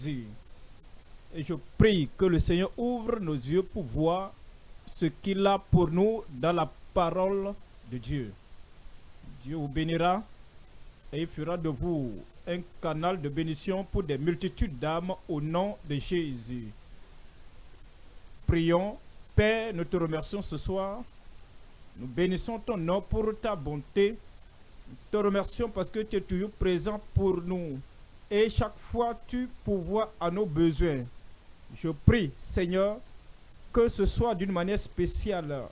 Jésus. Et je prie que le Seigneur ouvre nos yeux pour voir ce qu'il a pour nous dans la parole de Dieu. Dieu vous bénira et il fera de vous un canal de bénédiction pour des multitudes d'âmes au nom de Jésus. Prions. Père, nous te remercions ce soir. Nous bénissons ton nom pour ta bonté. Nous te remercions parce que tu es toujours présent pour nous. Et chaque fois, tu pourvois à nos besoins. Je prie, Seigneur, que ce soit d'une manière spéciale.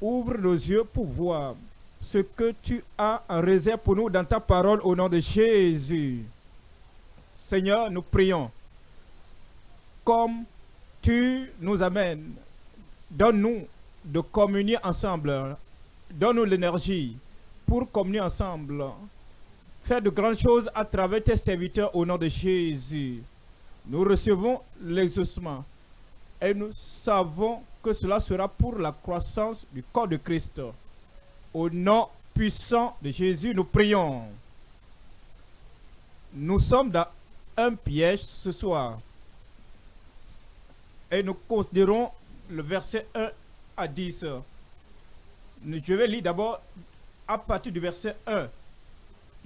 Ouvre nos yeux pour voir ce que tu as en réserve pour nous dans ta parole au nom de Jésus. Seigneur, nous prions. Comme tu nous amènes, donne-nous de communier ensemble. Donne-nous l'énergie pour communier ensemble. Faire de grandes choses à travers tes serviteurs au nom de Jésus. Nous recevons l'exaucement et nous savons que cela sera pour la croissance du corps de Christ. Au nom puissant de Jésus, nous prions. Nous sommes dans un piège ce soir. Et nous considérons le verset 1 à 10. Je vais lire d'abord à partir du verset 1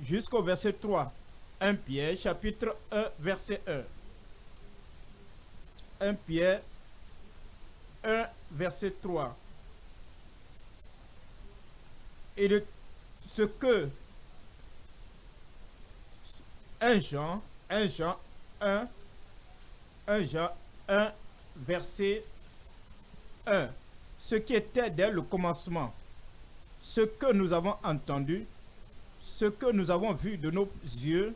jusqu'au verset 3. Un piège, chapitre 1, verset 1. 1 Pierre 1, verset 3. Et de ce que 1 Jean, 1 Jean 1, 1 Jean 1, verset 1. Ce qui était dès le commencement, ce que nous avons entendu, ce que nous avons vu de nos yeux,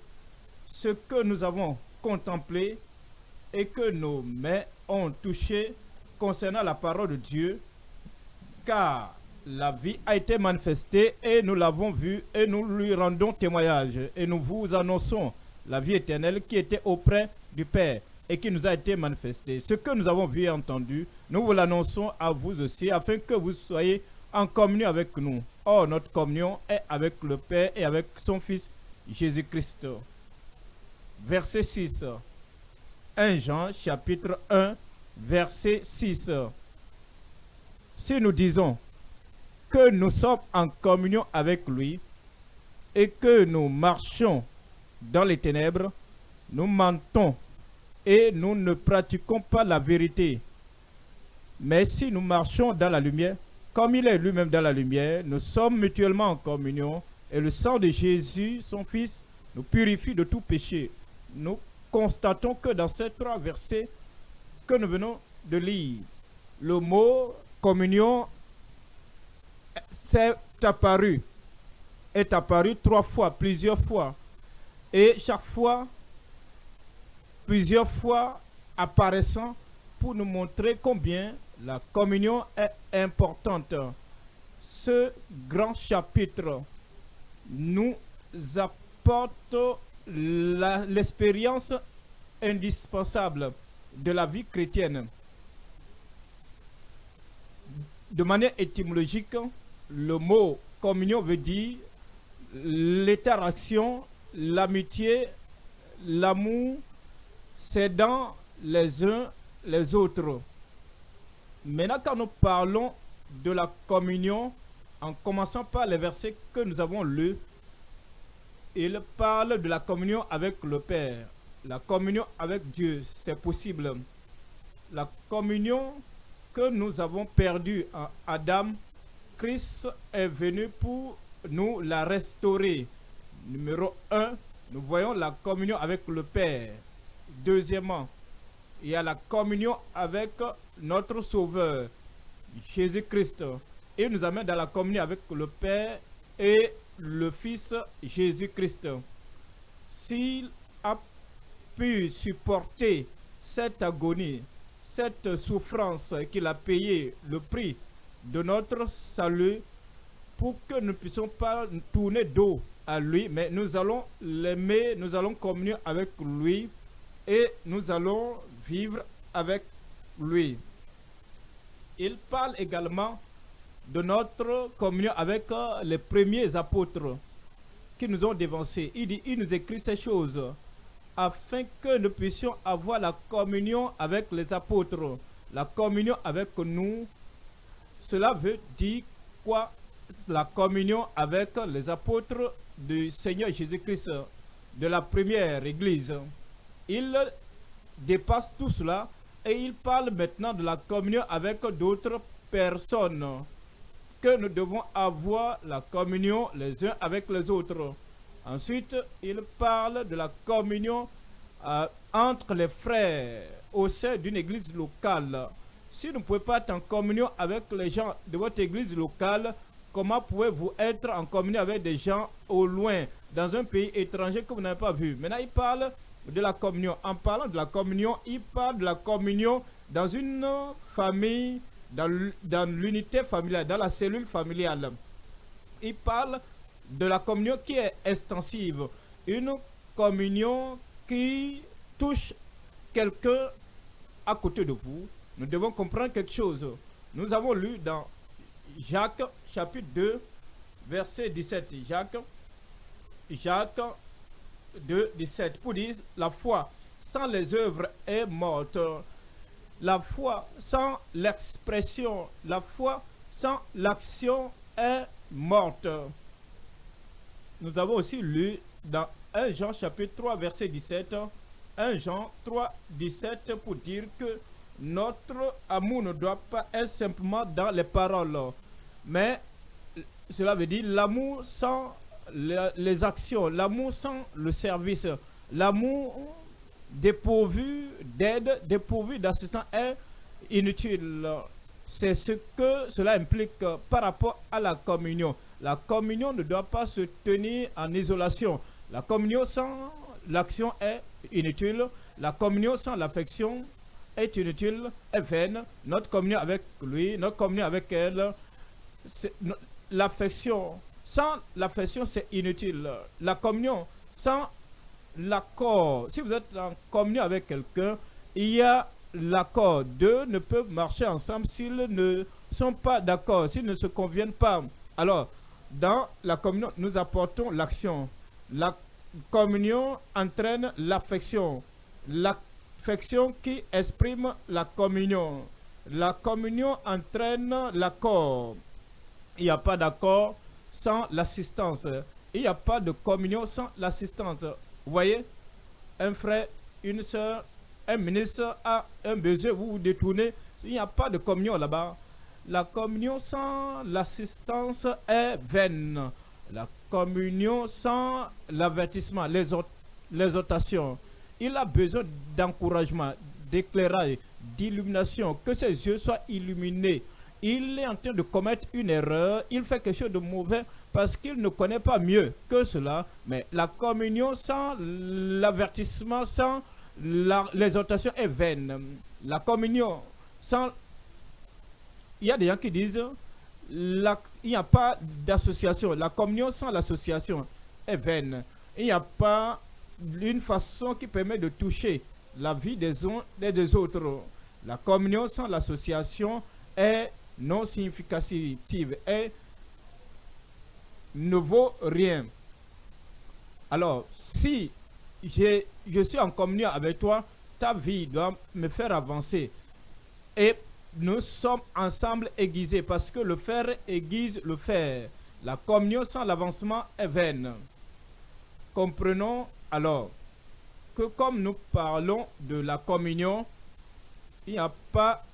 ce que nous avons contemplé et que nos mains ont touché concernant la parole de Dieu, car la vie a été manifestée et nous l'avons vue et nous lui rendons témoignage et nous vous annonçons la vie éternelle qui était auprès du Père et qui nous a été manifestée. Ce que nous avons vu et entendu, nous vous l'annonçons à vous aussi afin que vous soyez en communion avec nous. Or, notre communion est avec le Père et avec son Fils Jésus-Christ. Verset 6. 1 Jean chapitre 1 verset 6. Si nous disons que nous sommes en communion avec lui et que nous marchons dans les ténèbres, nous mentons et nous ne pratiquons pas la vérité. Mais si nous marchons dans la lumière, comme il est lui-même dans la lumière, nous sommes mutuellement en communion et le sang de Jésus, son Fils, nous purifie de tout péché. Nous constatons que dans ces trois versets que nous venons de lire, le mot communion s'est apparu, est apparu trois fois, plusieurs fois. Et chaque fois, plusieurs fois apparaissant pour nous montrer combien la communion est importante. Ce grand chapitre nous apporte l'expérience indispensable de la vie chrétienne. De manière étymologique, le mot communion veut dire l'interaction, l'amitié, l'amour, c'est dans les uns les autres. Maintenant, quand nous parlons de la communion, en commençant par les versets que nous avons lus, il parle de la communion avec le Père. La communion avec Dieu, c'est possible. La communion que nous avons perdue en Adam, Christ est venu pour nous la restaurer. Numéro 1, nous voyons la communion avec le Père. Deuxièmement, y a la communion avec notre Sauveur, Jésus-Christ. Il nous amène dans la communion avec le Père et le Fils Jésus-Christ. S'il a pu supporter cette agonie, cette souffrance qu'il a payé le prix de notre salut pour que nous ne puissions pas tourner dos à lui, mais nous allons l'aimer, nous allons communier avec lui et nous allons vivre avec lui. Il parle également de notre communion avec euh, les premiers apôtres qui nous ont dévancés. Il, dit, il nous écrit ces choses afin que nous puissions avoir la communion avec les apôtres, la communion avec nous. Cela veut dire quoi? La communion avec les apôtres du Seigneur Jésus-Christ, de la première église. Il dépasse tout cela et il parle maintenant de la communion avec d'autres personnes. Que nous devons avoir la communion les uns avec les autres. Ensuite, il parle de la communion euh, entre les frères au sein d'une église locale. Si vous ne pouvez pas être en communion avec les gens de votre église locale, comment pouvez-vous être en communion avec des gens au loin, dans un pays étranger que vous n'avez pas vu? Maintenant, il parle de la communion. En parlant de la communion, il parle de la communion dans une famille, dans l'unité familiale, dans la cellule familiale. Il parle de la communion qui est extensive. Une communion qui touche quelqu'un à côté de vous. Nous devons comprendre quelque chose. Nous avons lu dans Jacques chapitre 2, verset 17. Jacques, Jacques 2, 17, pour dire la foi sans les œuvres est morte. La foi sans l'expression, la foi sans l'action est morte. Nous avons aussi lu dans 1 Jean chapitre 3 verset 17, 1 Jean 3, 17 pour dire que notre amour ne doit pas être simplement dans les paroles, mais cela veut dire l'amour sans les actions, l'amour sans le service, l'amour dépourvu d'aide, dépourvu d'assistance est inutile. C'est ce que cela implique par rapport à la communion. La communion ne doit pas se tenir en isolation. La communion sans l'action est inutile. La communion sans l'affection est inutile, est vaine. Notre communion avec lui, notre communion avec elle, l'affection sans l'affection, c'est inutile. La communion, sans l'accord, si vous êtes en communion avec quelqu'un, il y a l'accord. Deux ne peuvent marcher ensemble s'ils ne sont pas d'accord, s'ils ne se conviennent pas. Alors, dans la communion, nous apportons l'action. La communion entraîne l'affection. L'affection qui exprime la communion. La communion entraîne l'accord. Il n'y a pas d'accord sans l'assistance. Il n'y a pas de communion sans l'assistance. Vous voyez, un frère, une soeur, un ministre a un besoin, vous vous détournez. Il n'y a pas de communion là-bas. La communion sans l'assistance est vaine. La communion sans l'avertissement, l'exhortation. Il a besoin d'encouragement, d'éclairage, d'illumination, que ses yeux soient illuminés il est en train de commettre une erreur, il fait quelque chose de mauvais parce qu'il ne connaît pas mieux que cela. Mais la communion sans l'avertissement, sans l'exhortation est vaine. La communion sans... Il y a des gens qui disent il n'y a pas d'association. La communion sans l'association est vaine. Il n'y a pas une façon qui permet de toucher la vie des uns et des autres. La communion sans l'association est non significative et ne vaut rien. Alors, si je suis en communion avec toi, ta vie doit me faire avancer. Et nous sommes ensemble aiguisés parce que le fer aiguise le fer. La communion sans l'avancement est vaine. Comprenons alors que comme nous parlons de la communion, il n'y a pas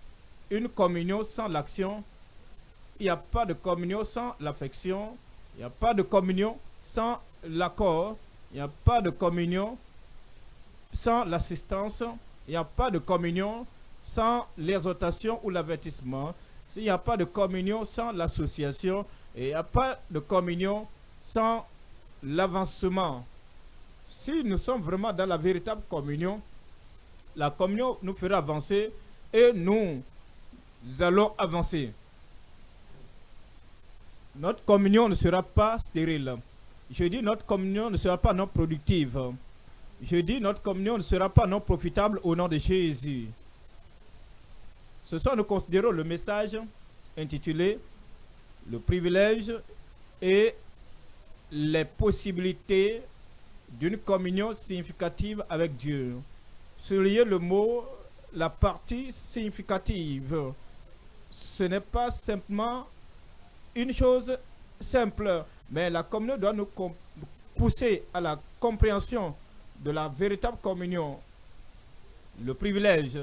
une communion sans l'action, il n'y a pas de communion sans l'affection, il n'y a pas de communion sans l'accord, il n'y a pas de communion sans l'assistance, il n'y a pas de communion sans l'exhortation ou l'avertissement, il n'y a pas de communion sans l'association, il n'y a pas de communion sans l'avancement. Si nous sommes vraiment dans la véritable communion, la communion nous fera avancer et nous nous allons avancer. Notre communion ne sera pas stérile. Je dis notre communion ne sera pas non productive. Je dis notre communion ne sera pas non profitable au nom de Jésus. Ce soir, nous considérons le message intitulé Le privilège et les possibilités d'une communion significative avec Dieu. Soulignez le mot, la partie significative. Ce n'est pas simplement une chose simple, mais la communion doit nous pousser à la compréhension de la véritable communion, le privilège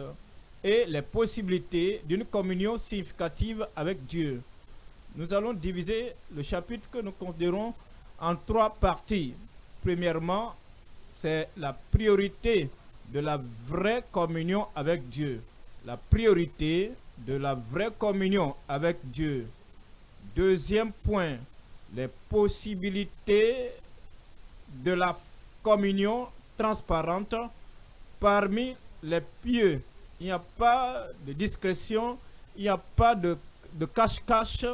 et les possibilités d'une communion significative avec Dieu. Nous allons diviser le chapitre que nous considérons en trois parties. Premièrement, c'est la priorité de la vraie communion avec Dieu. La priorité de la vraie communion avec Dieu. Deuxième point, les possibilités de la communion transparente parmi les pieux. Il n'y a pas de discrétion, il n'y a pas de cache-cache,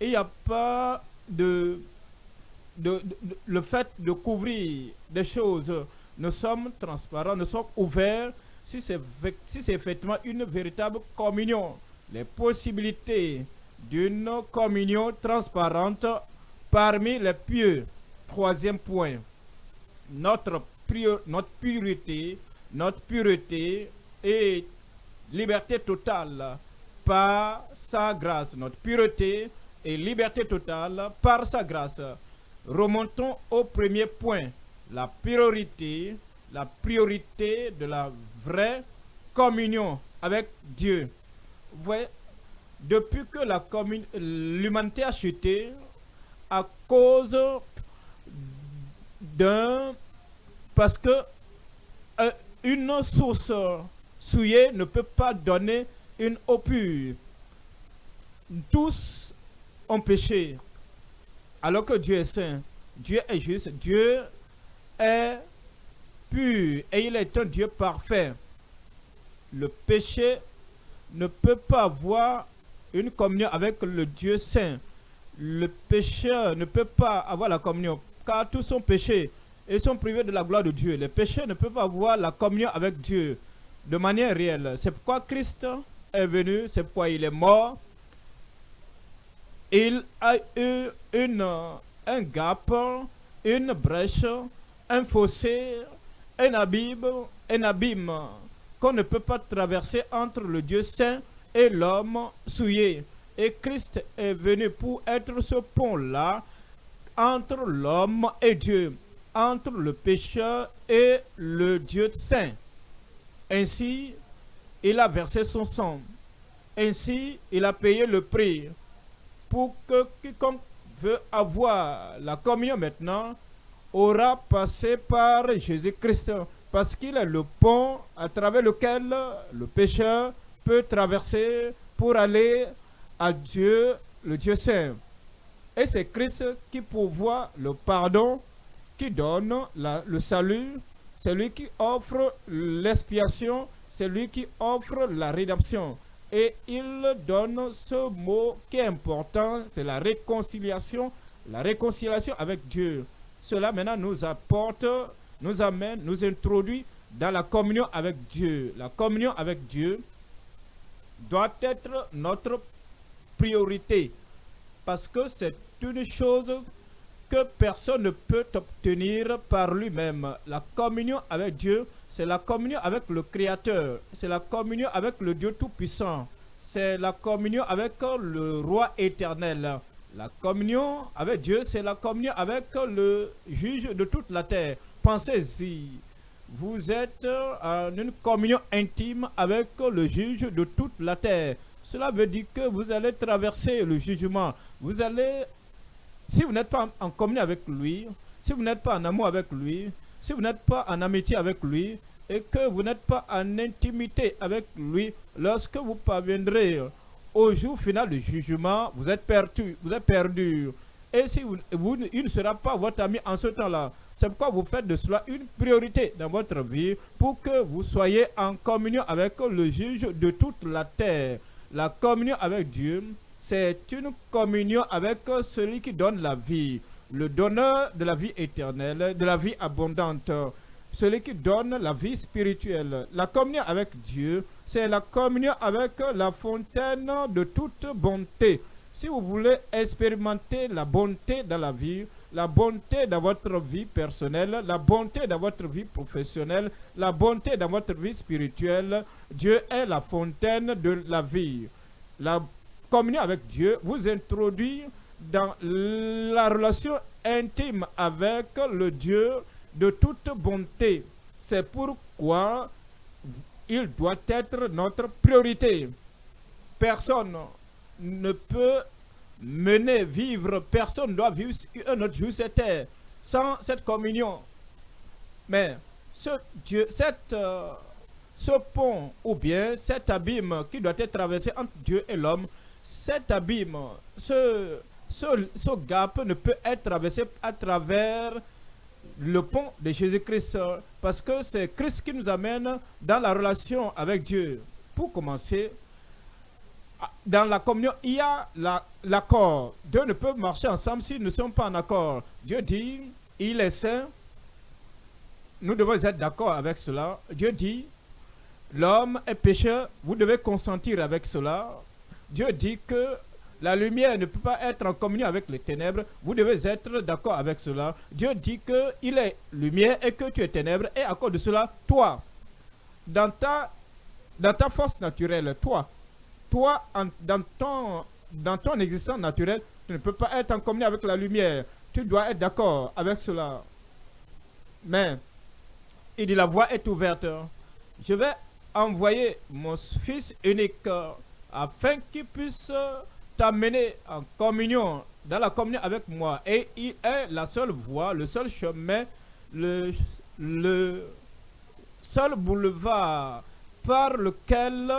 il n'y a pas de, le fait de couvrir des choses. Nous sommes transparents, nous sommes ouverts si c'est si effectivement une véritable communion. Les possibilités d'une communion transparente parmi les pieux. Troisième point, notre, notre pureté, notre pureté et liberté totale par sa grâce. Notre pureté et liberté totale par sa grâce. Remontons au premier point, la priorité, la priorité de la vraie communion avec Dieu. Vous voyez, depuis que l'humanité a chuté à cause d'un... Parce que euh, une source souillée ne peut pas donner une eau pure. Tous ont péché. Alors que Dieu est saint, Dieu est juste, Dieu est pur et il est un Dieu parfait. Le péché ne peut pas avoir une communion avec le Dieu saint. Le pécheur ne peut pas avoir la communion car tous sont péchés et sont privés de la gloire de Dieu. Les pécheurs ne peuvent pas avoir la communion avec Dieu de manière réelle. C'est pourquoi Christ est venu, c'est pourquoi il est mort, il a eu une, un gap, une brèche, un fossé, un abîme, un abîme qu'on ne peut pas traverser entre le Dieu saint et l'homme souillé. Et Christ est venu pour être ce pont-là entre l'homme et Dieu, entre le pécheur et le Dieu saint. Ainsi, il a versé son sang. Ainsi, il a payé le prix pour que quiconque veut avoir la communion maintenant aura passé par Jésus-Christ parce qu'il est le pont à travers lequel le pécheur peut traverser pour aller à Dieu, le Dieu Saint. Et c'est Christ qui pourvoit le pardon, qui donne le salut, c'est lui qui offre l'expiation, c'est lui qui offre la rédemption. Et il donne ce mot qui est important, c'est la réconciliation, la réconciliation avec Dieu. Cela maintenant nous apporte, nous amène, nous introduit dans la communion avec Dieu. La communion avec Dieu doit être notre priorité parce que c'est une chose que personne ne peut obtenir par lui-même. La communion avec Dieu, c'est la communion avec le Créateur. C'est la communion avec le Dieu Tout-Puissant. C'est la communion avec le Roi éternel. La communion avec Dieu, c'est la communion avec le juge de toute la terre. Pensez-y. Vous êtes en une communion intime avec le juge de toute la terre. Cela veut dire que vous allez traverser le jugement. Vous allez, si vous n'êtes pas en communion avec lui, si vous n'êtes pas en amour avec lui, si vous n'êtes pas en amitié avec lui et que vous n'êtes pas en intimité avec lui, lorsque vous parviendrez au jour final du jugement, vous êtes perdu. Vous êtes perdu. Et si vous, il ne sera pas votre ami en ce temps-là. C'est pourquoi vous faites de cela une priorité dans votre vie pour que vous soyez en communion avec le juge de toute la terre. La communion avec Dieu, c'est une communion avec celui qui donne la vie le donneur de la vie éternelle, de la vie abondante, celui qui donne la vie spirituelle. La communion avec Dieu, c'est la communion avec la fontaine de toute bonté. Si vous voulez expérimenter la bonté dans la vie, la bonté dans votre vie personnelle, la bonté dans votre vie professionnelle, la bonté dans votre vie spirituelle. Dieu est la fontaine de la vie. La communion avec Dieu vous introduit dans la relation intime avec le Dieu de toute bonté. C'est pourquoi il doit être notre priorité. Personne ne peut mener, vivre, personne ne doit vivre un autre terre sans cette communion. Mais ce, Dieu, euh, pont ou bien cet abîme qui doit être traversé entre Dieu et l'homme, cet abîme, ce gap ne peut être traversé à travers le pont de Jésus-Christ parce que c'est Christ qui nous amène dans la relation avec Dieu. Pour commencer, dans la communion, il y a l'accord. Dieu ne peut marcher ensemble s'ils ne sont pas en accord. Dieu dit, il est saint. Nous devons être d'accord avec cela. Dieu dit, l'homme est pécheur. Vous devez consentir avec cela. Dieu dit que la lumière ne peut pas être en communion avec les ténèbres. Vous devez être d'accord avec cela. Dieu dit qu'il est lumière et que tu es ténèbres. Et à cause de cela, toi, dans ta, force naturelle, toi, toi, dans, ton, dans ton existence naturelle, tu ne peux pas être en communion avec la lumière. Tu dois être d'accord avec cela. Mais, il dit, la voie est ouverte. Je vais envoyer mon fils unique afin qu'il puisse t'amener en communion, dans la communion avec moi. Et il est la seule voie, le seul chemin, le, le seul boulevard par lequel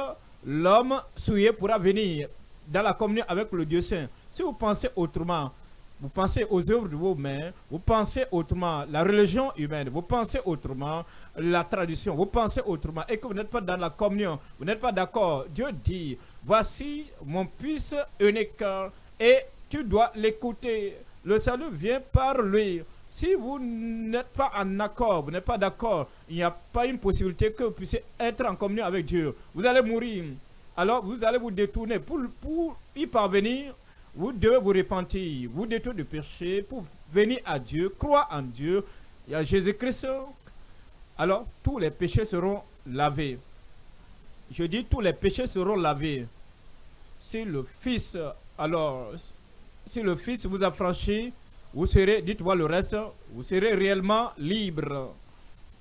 l'homme souillé pourra venir dans la communion avec le Dieu Saint. Si vous pensez autrement, vous pensez aux œuvres de vos mains, vous pensez autrement la religion humaine, vous pensez autrement la tradition, vous pensez autrement et que vous n'êtes pas dans la communion, vous n'êtes pas d'accord. Dieu dit, voici mon fils unique et tu dois l'écouter. Le salut vient par lui. Si vous n'êtes pas en accord, vous n'êtes pas d'accord, il n'y a pas une possibilité que vous puissiez être en communion avec Dieu. Vous allez mourir. Alors vous allez vous détourner. Pour, y parvenir, vous devez vous repentir, vous détourner du péché pour venir à Dieu, croire en Dieu. Il y Jésus-Christ. Alors tous les péchés seront lavés. Je dis tous les péchés seront lavés. Si le Fils, alors, si le Fils vous a franchi, vous serez, dites-moi le reste, vous serez réellement libre.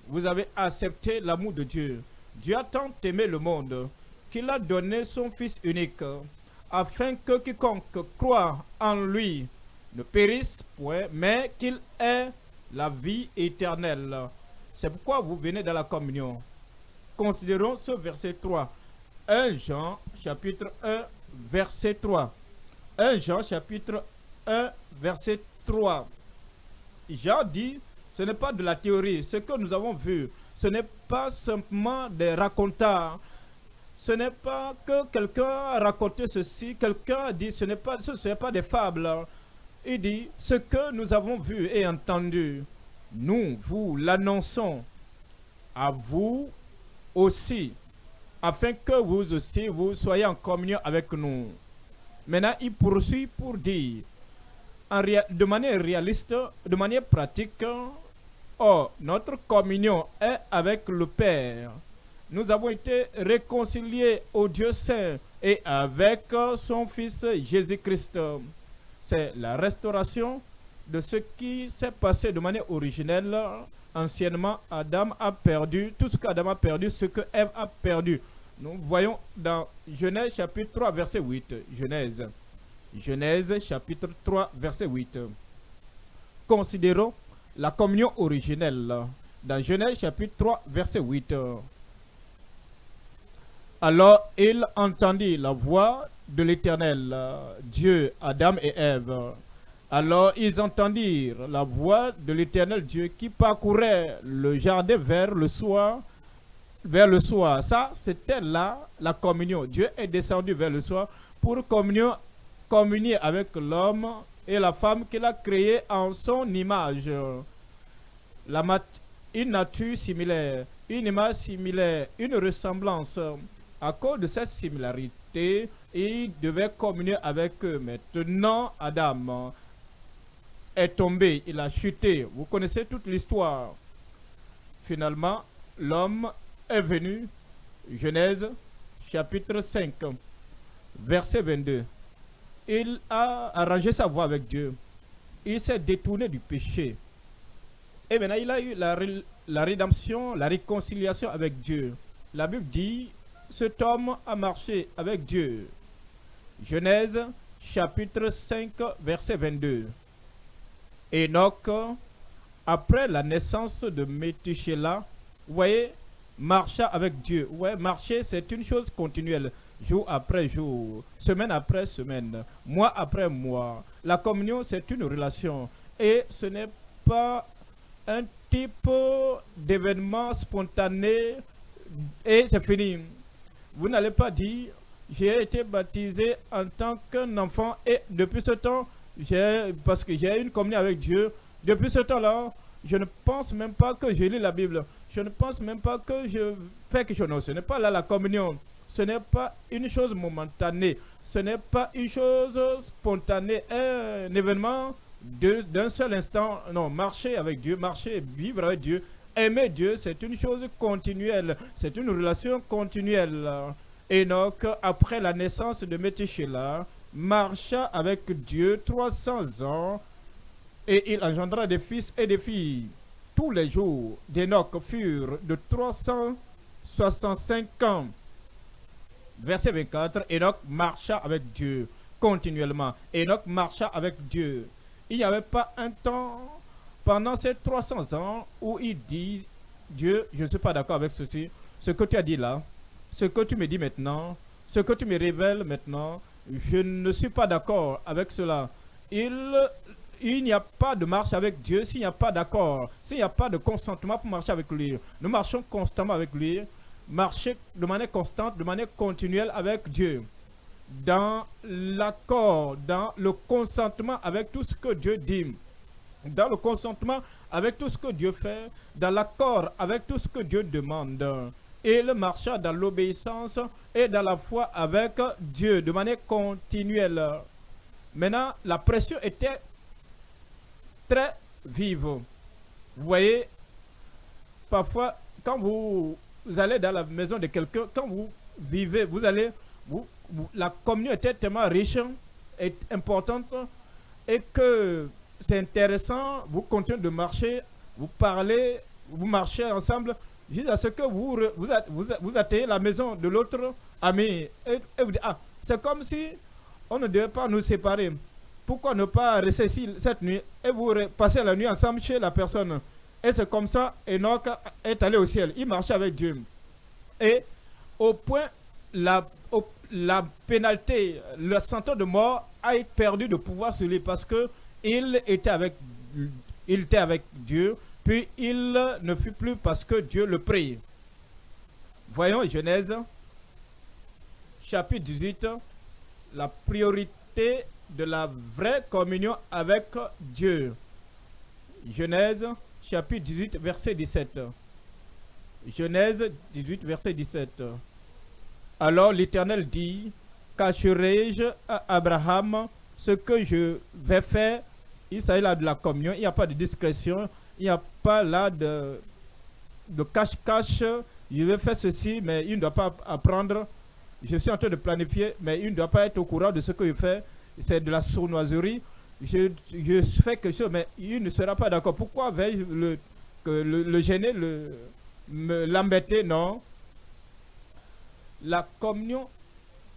Vous avez accepté l'amour de Dieu. Dieu a tant aimé le monde qu'il a donné son Fils unique, afin que quiconque croit en lui ne périsse point, mais qu'il ait la vie éternelle. C'est pourquoi vous venez dans la communion. Considérons ce verset 3. 1 Jean chapitre 1 verset 3. 1 Jean chapitre 1 verset 3. Jean dit, ce n'est pas de la théorie, ce que nous avons vu, ce n'est pas simplement des racontars, ce n'est pas que quelqu'un a raconté ceci, quelqu'un a dit, ce n'est pas, ce n'est pas des fables. Il dit, ce que nous avons vu et entendu, nous vous l'annonçons à vous aussi, afin que vous aussi, vous soyez en communion avec nous. Maintenant, il poursuit pour dire, de manière réaliste, de manière pratique, oh, notre communion est avec le Père. Nous avons été réconciliés au Dieu Saint et avec son Fils Jésus-Christ. C'est la restauration de ce qui s'est passé de manière originelle anciennement, Adam a perdu tout ce qu'Adam a perdu, ce que Ève a perdu. Nous voyons dans Genèse chapitre 3, verset 8. Genèse. Genèse chapitre 3, verset 8. Considérons la communion originelle. Dans Genèse chapitre 3, verset 8. Alors il entendit la voix de l'Éternel, Dieu, Adam et Ève. Alors ils entendirent la voix de l'Éternel Dieu qui parcourait le jardin vers le soir. Vers le soir. Ça, c'était là la communion. Dieu est descendu vers le soir pour communier avec l'homme et la femme qu'il a créé en son image. Une nature similaire, une image similaire, une ressemblance. À cause de cette similarité, il devait communier avec eux. Maintenant, Adam est tombé, il a chuté. Vous connaissez toute l'histoire. Finalement, l'homme est venu. Genèse chapitre 5, verset 22. Il a arrangé sa voie avec Dieu. Il s'est détourné du péché. Et maintenant, il a eu la, rédemption, la réconciliation avec Dieu. La Bible dit, cet homme a marché avec Dieu. Genèse chapitre 5, verset 22. Enoch, après la naissance de vous voyez, marcha avec Dieu. Marcher, c'est une chose continuelle, jour après jour, semaine après semaine, mois après mois. La communion, c'est une relation. Et ce n'est pas un type d'événement spontané et c'est fini. Vous n'allez pas dire, j'ai été baptisé en tant qu'un enfant et depuis ce temps, parce que j'ai une communion avec Dieu, depuis ce temps-là, je ne pense même pas que je lis la Bible. Je ne pense même pas que je fais quelque chose. Non, ce n'est pas là la communion. Ce n'est pas une chose momentanée. Ce n'est pas une chose spontanée. Un événement d'un seul instant. Non, marcher avec Dieu, marcher, vivre avec Dieu, aimer Dieu, c'est une chose continuelle. C'est une relation continuelle. Enoch, après la naissance de Métichéla, marcha avec Dieu 300 ans et il engendra des fils et des filles. Tous les jours d'Enoch furent de 365 ans. Verset 24, Enoch marcha avec Dieu continuellement. Enoch marcha avec Dieu. Il n'y avait pas un temps pendant ces 300 ans où il dit, Dieu, je ne suis pas d'accord avec ceci, ce que tu as dit là, ce que tu me dis maintenant, ce que tu me révèles maintenant, je ne suis pas d'accord avec cela. Il, il n'y a pas de marche avec Dieu s'il n'y a pas d'accord, s'il n'y a pas de consentement pour marcher avec lui. Nous marchons constamment avec lui, marcher de manière constante, de manière continuelle avec Dieu. Dans l'accord, dans le consentement avec tout ce que Dieu dit. Dans le consentement avec tout ce que Dieu fait, dans l'accord avec tout ce que Dieu demande le marcha dans l'obéissance et dans la foi avec Dieu de manière continuelle. Maintenant, la pression était très vive. Vous voyez, parfois, quand vous, allez dans la maison de quelqu'un, quand vous vivez, vous allez, vous, la communion était tellement riche et importante et que c'est intéressant, vous continuez de marcher, vous parlez, vous marchez ensemble, jusqu'à ce que vous, vous, atteignez la maison de l'autre ami. Et, vous dites, ah, c'est comme si on ne devait pas nous séparer. Pourquoi ne pas rester ici cette nuit et vous passez la nuit ensemble chez la personne? Et c'est comme ça, Enoch est allé au ciel. Il marchait avec Dieu. Et au point, la, la pénalité, le sentence de mort a perdu de pouvoir sur lui parce que il était il était avec Dieu puis il ne fut plus parce que Dieu le prie. Voyons Genèse, chapitre 18, la priorité de la vraie communion avec Dieu. Genèse, chapitre 18, verset 17. Genèse 18, verset 17. Alors l'Éternel dit, cacherai-je à Abraham ce que je vais faire Il s'agit là de la communion, il n'y a pas de discrétion, il n'y a pas là de cache-cache. je vais faire ceci, mais il ne doit pas apprendre. Je suis en train de planifier, mais il ne doit pas être au courant de ce que je fais. C'est de la sournoiserie. Je, fais quelque chose, mais il ne sera pas d'accord. Pourquoi vais-je le, le, le, gêner, l'embêter? Non. La communion,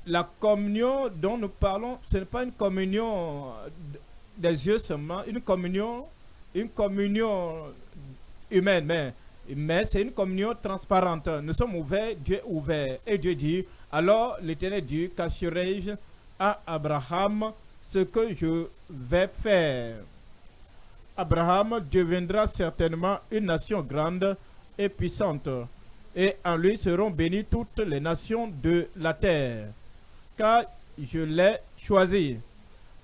la communion dont nous parlons, ce n'est pas une communion des yeux seulement, une communion une communion humaine, mais, c'est une communion transparente. Nous sommes ouverts, Dieu est ouvert. Et Dieu dit, alors l'Éternel dit, cacherai-je à Abraham ce que je vais faire? Abraham deviendra certainement une nation grande et puissante, et en lui seront bénies toutes les nations de la terre, car je l'ai choisi,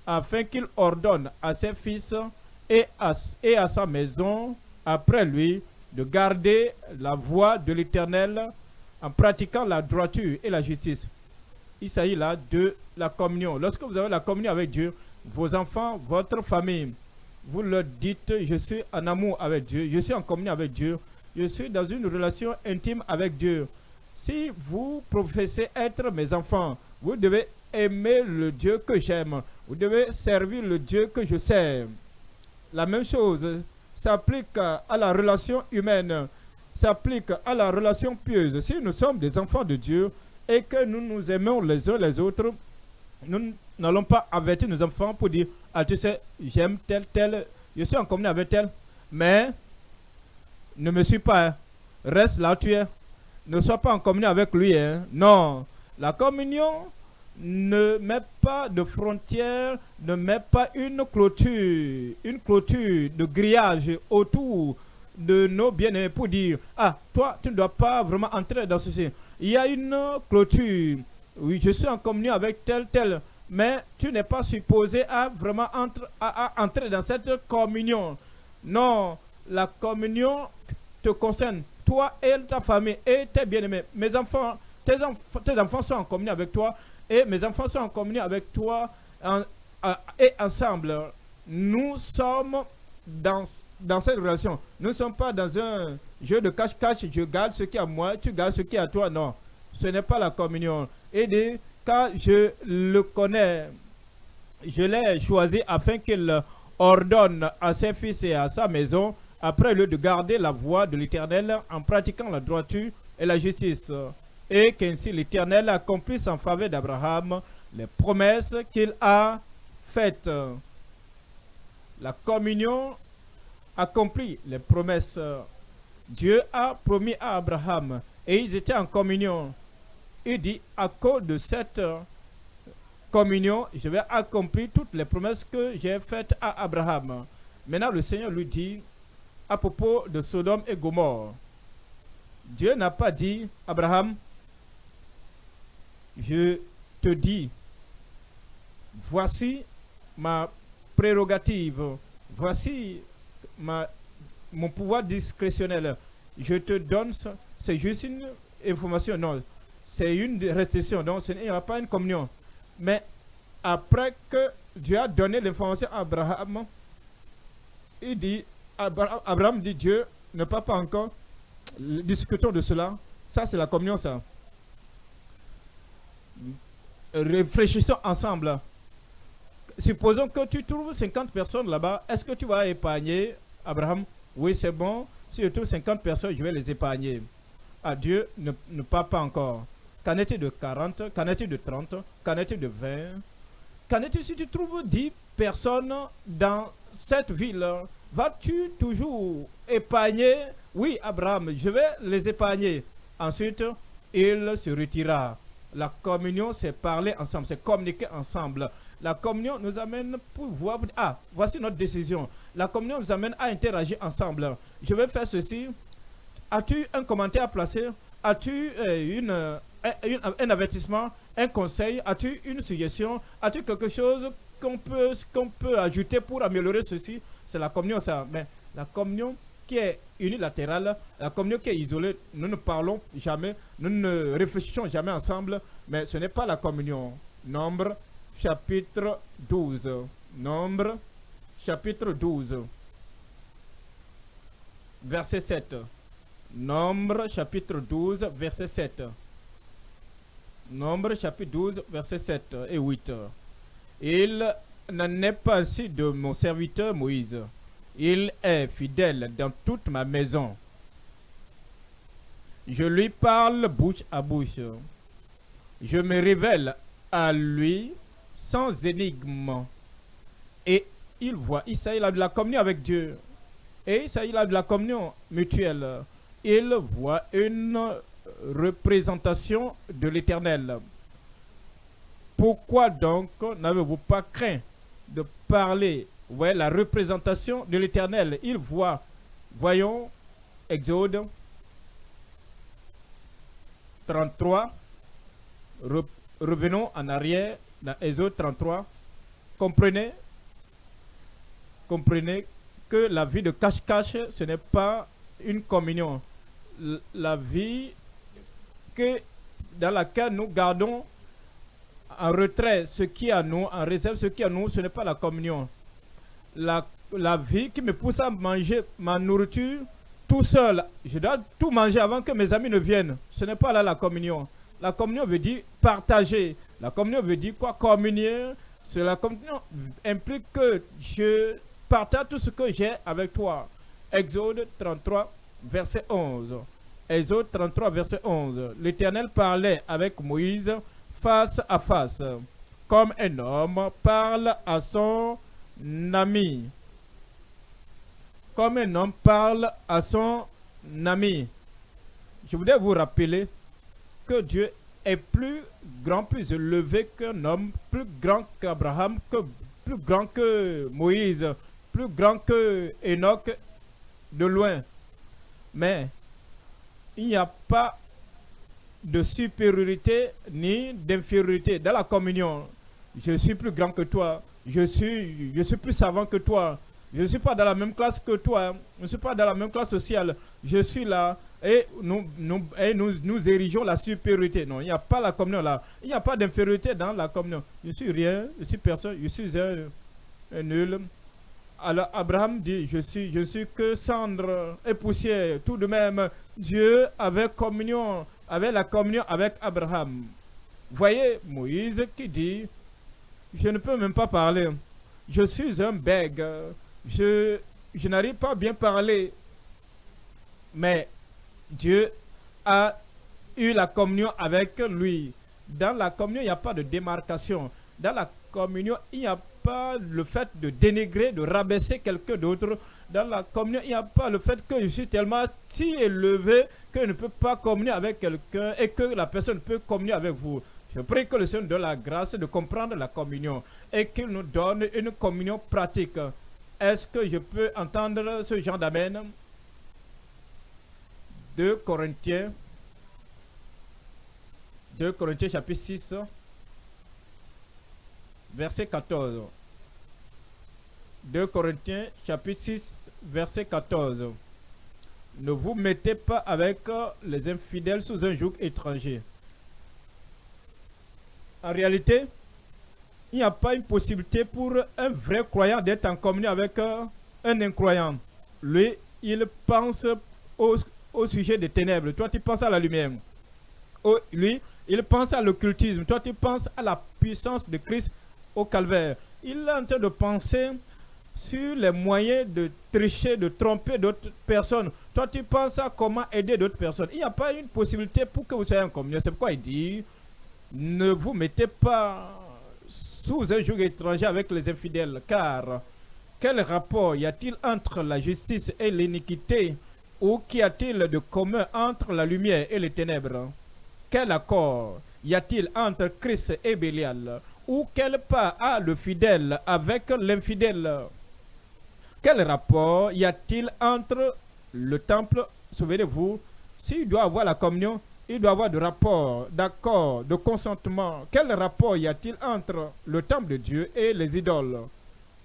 afin qu'il ordonne à ses fils et à, et à sa maison après lui de garder la voie de l'Éternel en pratiquant la droiture et la justice. Il s'agit là de la communion. Lorsque vous avez la communion avec Dieu, vos enfants, votre famille, vous leur dites, je suis en amour avec Dieu, je suis en communion avec Dieu, je suis dans une relation intime avec Dieu. Si vous professez être mes enfants, vous devez aimer le Dieu que j'aime. Vous devez servir le Dieu que je sers. La même chose s'applique à la relation humaine, s'applique à la relation pieuse. Si nous sommes des enfants de Dieu et que nous nous aimons les uns les autres, nous n'allons pas avertir nos enfants pour dire Ah, tu sais, j'aime tel, tel, je suis en communion avec tel, mais ne me suis pas, hein. reste là tu es. Ne sois pas en communion avec lui. Hein. Non, la communion ne met pas de frontières, ne met pas une clôture, une clôture de grillage autour de nos bien-aimés pour dire Ah, toi, tu ne dois pas vraiment entrer dans ceci. Il y a une clôture. Oui, je suis en communion avec tel, tel. Mais tu n'es pas supposé à vraiment entrer dans cette communion. Non, la communion te concerne, toi et ta famille et tes bien-aimés. Mes enfants, tes, enfants sont en communion avec toi et mes enfants sont en communion avec toi et ensemble. Nous sommes dans, dans cette relation. Nous ne sommes pas dans un jeu de cache-cache, je garde ce qui est à moi, tu gardes ce qui est à toi. Non, ce n'est pas la communion. Et car je le connais, je l'ai choisi afin qu'il ordonne à ses fils et à sa maison après lieu de garder la voie de l'Éternel en pratiquant la droiture et la justice, et qu'ainsi l'Éternel accomplisse en faveur d'Abraham les promesses qu'il a faites. La communion accomplit les promesses. Dieu a promis à Abraham et ils étaient en communion. Il dit, à cause de cette communion, je vais accomplir toutes les promesses que j'ai faites à Abraham. Maintenant, le Seigneur lui dit, à propos de Sodome et Gomorre. Dieu n'a pas dit, Abraham, je te dis, voici ma prérogative, voici ma, mon pouvoir discrétionnel. Je te donne. C'est juste une information, non. C'est une restriction, donc ce n'est pas une communion. Mais après que Dieu a donné l'information à Abraham, il dit, Abraham dit Dieu ne parle pas encore. Discutons de cela. Ça, c'est la communion, ça. Réfléchissons ensemble. Supposons que tu trouves 50 personnes là-bas. Est-ce que tu vas épargner Abraham? Oui, c'est bon. Si je trouve 50 personnes, je vais les épargner. Ah, Dieu ne, ne parle pas encore. Qu'en est-il de 40 Qu'en est-il de 30 Qu'en est-il de 20 Qu'en est-il si tu trouves 10 personnes dans cette ville Vas-tu toujours épargner? Oui, Abraham, je vais les épargner. Ensuite, il se retira. La communion, c'est parler ensemble, c'est communiquer ensemble. La communion nous amène pour voir, ah, voici notre décision. La communion nous amène à interagir ensemble. Je vais faire ceci. As-tu un commentaire à placer? As-tu euh, une, un, un, avertissement, un conseil? As-tu une suggestion? As-tu quelque chose qu'on peut, qu'on peut ajouter pour améliorer ceci? C'est la communion, ça. Mais la communion qui est unilatérale, la communion qui est isolée, nous ne parlons jamais, nous ne réfléchissons jamais ensemble, mais ce n'est pas la communion. Nombre, chapitre 12. Nombre, chapitre 12. Verset 7. Nombre, chapitre 12, verset 7. Nombre, chapitre 12, verset 7 et 8. Il n'en est pas ainsi de mon serviteur Moïse. Il est fidèle dans toute ma maison. Je lui parle bouche à bouche. Je me révèle à lui sans énigme. Et il voit, il a de la communion avec Dieu. Et il a de la communion mutuelle. Il voit une représentation de l'éternel. Pourquoi donc n'avez-vous pas craint de parler, la représentation de l'éternel. Il voit, voyons, Exode 33, revenons en arrière dans Exode 33. Comprenez, comprenez que la vie de cache-cache, ce n'est pas une communion. La vie que, dans laquelle nous gardons en retrait ce qui est à nous, en réserve ce qui est à nous, ce n'est pas la communion. La vie qui me pousse à manger ma nourriture tout seul. Je dois tout manger avant que mes amis ne viennent. Ce n'est pas là la communion. La communion veut dire partager. La communion veut dire quoi? Communier. La communion implique que je partage tout ce que j'ai avec toi. Exode 33, verset 11. Exode 33, verset 11. L'Éternel parlait avec Moïse face à face, comme un homme parle à son ami. Comme un homme parle à son ami. Je voudrais vous rappeler que Dieu est plus grand, plus élevé qu'un homme, plus grand qu'Abraham, plus grand que Moïse, plus grand que Enoch de loin. Mais il n'y a pas de supériorité ni d'infériorité dans la communion. Je suis plus grand que toi. Je suis, je suis plus savant que toi. Je ne suis pas dans la même classe que toi. Je ne suis pas dans la même classe sociale. Je suis là et nous, nous, et nous, nous érigeons la supériorité. Non, il n'y a pas la communion là. Il n'y a pas d'infériorité dans la communion. Je suis rien, je suis personne, je suis un, un nul. Alors Abraham dit, je suis, je suis que cendre et poussière. Tout de même, Dieu avait communion, avait la communion avec Abraham. Voyez Moïse qui dit, je ne peux même pas parler. Je suis un bègue. Je, je n'arrive pas à bien parler. Mais Dieu a eu la communion avec lui. Dans la communion, il n'y a pas de démarcation. Dans la communion, il n'y a pas le fait de dénigrer, de rabaisser quelqu'un d'autre. Dans la communion, il n'y a pas le fait que je suis tellement si élevé que je ne peux pas communier avec quelqu'un et que la personne peut communier avec vous. Je prie que le Seigneur donne la grâce de comprendre la communion et qu'il nous donne une communion pratique. Est-ce que je peux entendre ce genre d'amen? 2 Corinthiens 2 Corinthiens chapitre 6 verset 14. 2 Corinthiens chapitre 6 verset 14. Ne vous mettez pas avec les infidèles sous un joug étranger. En réalité, il n'y a pas une possibilité pour un vrai croyant d'être en communion avec un incroyant. Lui, il pense au, au, sujet des ténèbres. Toi, tu penses à la lumière. Oh, lui, il pense à l'occultisme. Toi, tu penses à la puissance de Christ au calvaire. Il est en train de penser sur les moyens de tricher, de tromper d'autres personnes. Toi, tu penses à comment aider d'autres personnes. Il n'y a pas une possibilité pour que vous soyez en communion. C'est pourquoi il dit, ne vous mettez pas sous un joug étranger avec les infidèles, car quel rapport y a-t-il entre la justice et l'iniquité ou qu'y a-t-il de commun entre la lumière et les ténèbres? Quel accord y a-t-il entre Christ et Bélial? Ou quel pas a le fidèle avec l'infidèle? Quel rapport y a-t-il entre le temple, souvenez-vous, s'il doit avoir la communion, il doit avoir de rapport, d'accord, de consentement. Quel rapport y a-t-il entre le temple de Dieu et les idoles?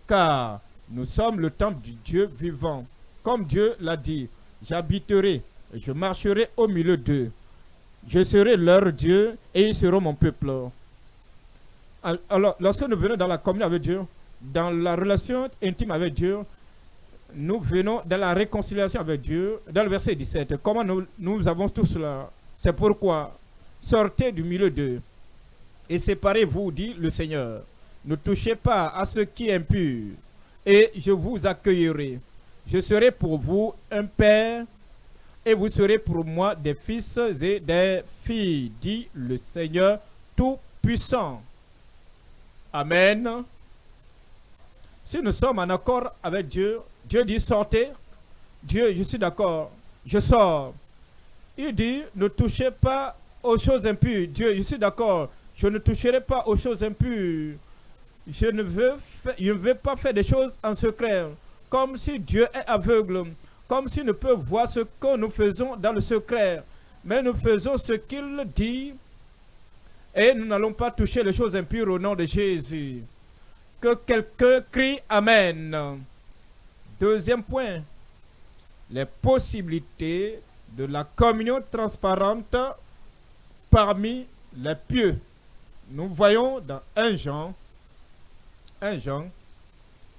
Car nous sommes le temple du Dieu vivant. Comme Dieu l'a dit, j'habiterai, je marcherai au milieu d'eux. Je serai leur Dieu et ils seront mon peuple. Alors, lorsque nous venons dans la communion avec Dieu, dans la relation intime avec Dieu, nous venons dans la réconciliation avec Dieu, dans le verset 17. Comment nous, nous avons tout cela? C'est pourquoi, sortez du milieu d'eux et séparez-vous, dit le Seigneur. Ne touchez pas à ce qui est impur, et je vous accueillerai. Je serai pour vous un père, et vous serez pour moi des fils et des filles, dit le Seigneur Tout-Puissant. Amen. Si nous sommes en accord avec Dieu, Dieu dit sortez. Dieu, je suis d'accord, je sors. Il dit ne touchez pas aux choses impures. Dieu, je suis d'accord, je ne toucherai pas aux choses impures. Je ne, veux je ne veux pas faire des choses en secret. Comme si Dieu est aveugle. Comme s'il ne peut voir ce que nous faisons dans le secret. Mais nous faisons ce qu'il dit et nous n'allons pas toucher les choses impures au nom de Jésus. Que quelqu'un crie Amen. Deuxième point, les possibilités de la communion transparente parmi les pieux. Nous voyons dans 1 Jean, 1 Jean,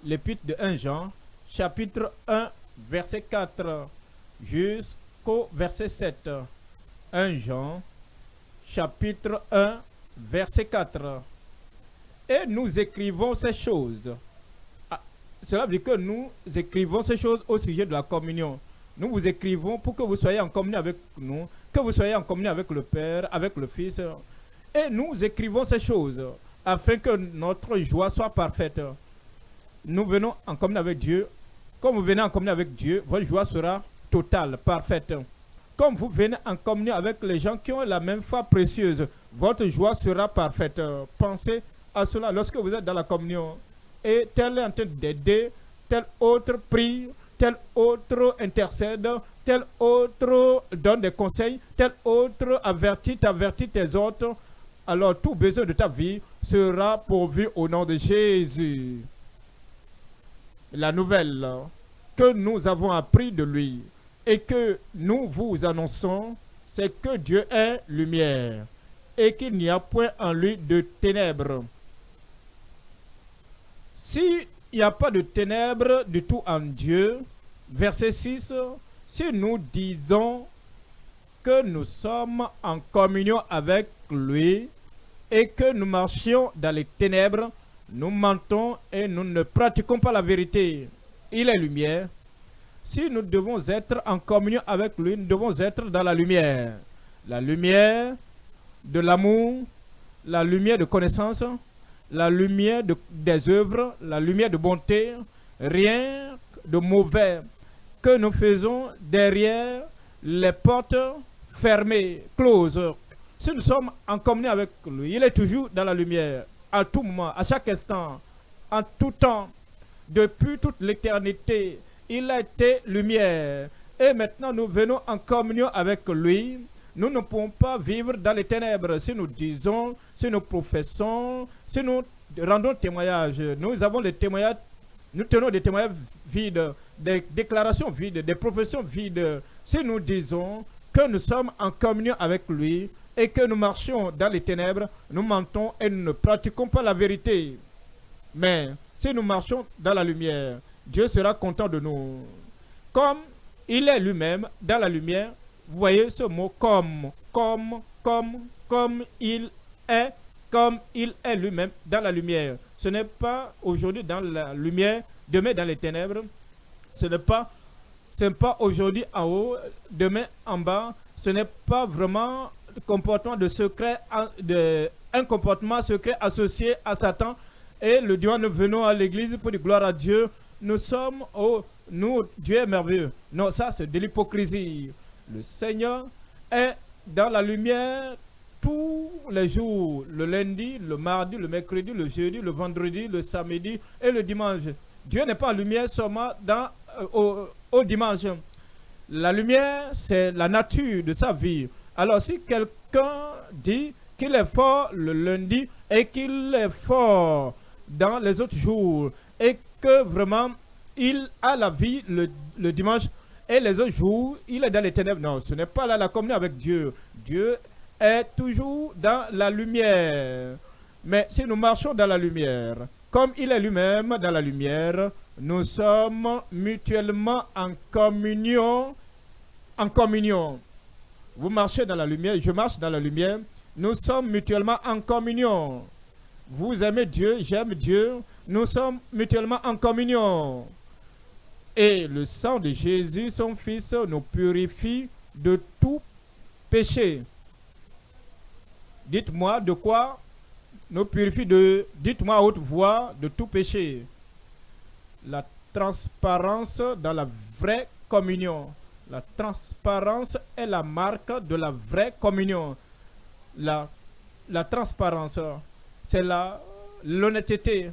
l'épître de 1 Jean, chapitre 1, verset 4 jusqu'au verset 7. 1 Jean, chapitre 1, verset 4. Et nous écrivons ces choses. Ah, cela veut dire que nous écrivons ces choses au sujet de la communion. Nous vous écrivons pour que vous soyez en communion avec nous, que vous soyez en communion avec le Père, avec le Fils. Et nous écrivons ces choses afin que notre joie soit parfaite. Nous venons en communion avec Dieu. Comme vous venez en communion avec Dieu, votre joie sera totale, parfaite. Comme vous venez en communion avec les gens qui ont la même foi précieuse, votre joie sera parfaite. Pensez à cela lorsque vous êtes dans la communion. Et tel est en train d'aider, tel autre prie, tel autre intercède, tel autre donne des conseils, tel autre avertit, avertit tes autres. Alors tout besoin de ta vie sera pourvu au nom de Jésus. La nouvelle que nous avons appris de lui et que nous vous annonçons, c'est que Dieu est lumière et qu'il n'y a point en lui de ténèbres. S'il n'y a pas de ténèbres du tout en Dieu, verset 6, si nous disons que nous sommes en communion avec lui, et que nous marchions dans les ténèbres, nous mentons et nous ne pratiquons pas la vérité. Il est lumière. Si nous devons être en communion avec lui, nous devons être dans la lumière. La lumière de l'amour, la lumière de connaissance, la lumière de, des œuvres, la lumière de bonté, rien de mauvais que nous faisons derrière les portes fermées, closes, si nous sommes en communion avec lui, il est toujours dans la lumière, à tout moment, à chaque instant, en tout temps, depuis toute l'éternité. Il a été lumière. Et maintenant, nous venons en communion avec lui. Nous ne pouvons pas vivre dans les ténèbres. Si nous disons, si nous professons, si nous rendons témoignage, nous avons les témoignages, nous tenons des témoignages vides, des déclarations vides, des professions vides. Si nous disons que nous sommes en communion avec lui, et que nous marchions dans les ténèbres, nous mentons et nous ne pratiquons pas la vérité. Mais si nous marchons dans la lumière, Dieu sera content de nous. Comme il est lui-même dans la lumière, voyez ce mot comme, comme, comme, comme il est, comme il est lui-même dans la lumière. Ce n'est pas aujourd'hui dans la lumière, demain dans les ténèbres. Ce n'est pas, pas aujourd'hui en haut, demain en bas. Ce n'est pas vraiment comportement de secret, de, un comportement secret associé à Satan. Et le Dieu, nous venons à l'église pour dire gloire à Dieu. Nous sommes, oh, nous, Dieu est merveilleux. Non, ça c'est de l'hypocrisie. Le Seigneur est dans la lumière tous les jours, le lundi, le mardi, le mercredi, le jeudi, le vendredi, le samedi et le dimanche. Dieu n'est pas en lumière seulement dans, euh, au, au dimanche. La lumière, c'est la nature de sa vie. Alors si quelqu'un dit qu'il est fort le lundi et qu'il est fort dans les autres jours et que vraiment il a la vie le, dimanche et les autres jours, il est dans les ténèbres. Non, ce n'est pas là la communion avec Dieu. Dieu est toujours dans la lumière. Mais si nous marchons dans la lumière, comme il est lui-même dans la lumière, nous sommes mutuellement en communion, en communion. Vous marchez dans la lumière, je marche dans la lumière. Nous sommes mutuellement en communion. Vous aimez Dieu, j'aime Dieu. Nous sommes mutuellement en communion. Et le sang de Jésus, son Fils, nous purifie de tout péché. Dites-moi de quoi nous purifie de, dites-moi à haute voix, de tout péché. La transparence dans la vraie communion. La transparence est la marque de la vraie communion. La, la transparence, c'est l'honnêteté.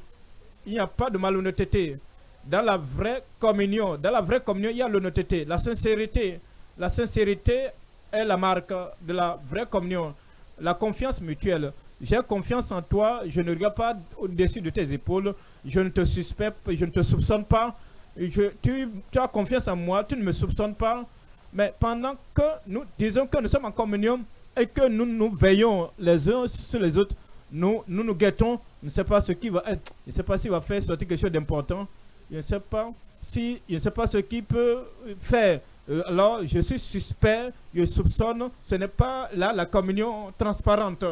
Il n'y a pas de malhonnêteté. Dans la vraie communion, dans la vraie communion, il y a l'honnêteté, la sincérité. La sincérité est la marque de la vraie communion. La confiance mutuelle. J'ai confiance en toi, je ne regarde pas au-dessus de tes épaules, je ne te suspecte, je ne te soupçonne pas, tu, as confiance en moi, tu ne me soupçonnes pas. Mais pendant que nous disons que nous sommes en communion et que nous nous veillons les uns sur les autres, nous nous, guettons. Je ne sais pas ce qui va être. Je ne sais pas s'il va faire sortir quelque chose d'important. Je ne sais pas. si je sais pas ce qu'il peut faire, euh, alors je suis suspect, je soupçonne, ce n'est pas là la communion transparente.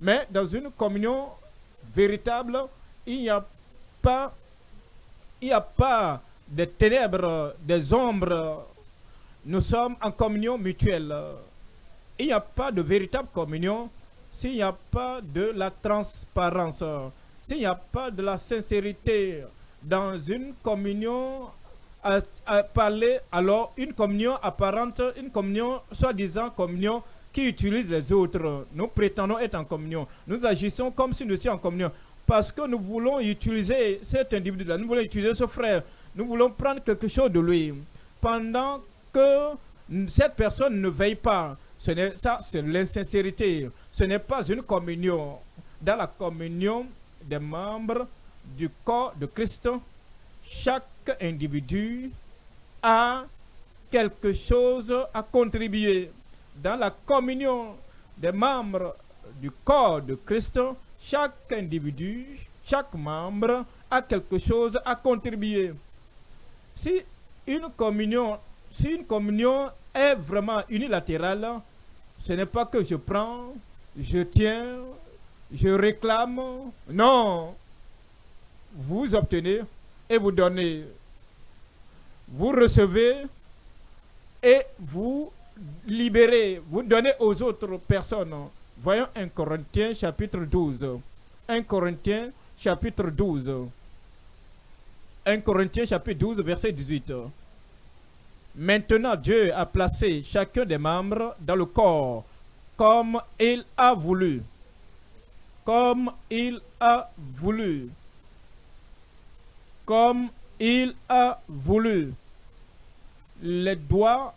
Mais dans une communion véritable, il n'y a pas, il n'y a pas des ténèbres, des ombres. Nous sommes en communion mutuelle. Il n'y a pas de véritable communion s'il n'y a pas de la transparence, s'il n'y a pas de la sincérité dans une communion à, parler, alors une communion apparente, une communion soi-disant communion qui utilise les autres. Nous prétendons être en communion. Nous agissons comme si nous étions en communion. Parce que nous voulons utiliser cet individu-là, nous voulons utiliser ce frère, nous voulons prendre quelque chose de lui. Pendant que cette personne ne veille pas, ce ça, c'est l'insincérité. Ce n'est pas une communion. Dans la communion des membres du corps de Christ, chaque individu a quelque chose à contribuer. Dans la communion des membres du corps de Christ, chaque individu, chaque membre a quelque chose à contribuer. Si une communion, si une communion est vraiment unilatérale, ce n'est pas que je prends, je tiens, je réclame. Non. Vous obtenez et vous donnez. Vous recevez et vous libérez. Vous donnez aux autres personnes. Voyons 1 Corinthiens chapitre 12. 1 Corinthiens chapitre 12. 1 Corinthiens chapitre 12 verset 18. Maintenant, Dieu a placé chacun des membres dans le corps comme il a voulu. Comme il a voulu. Comme il a voulu. Les doigts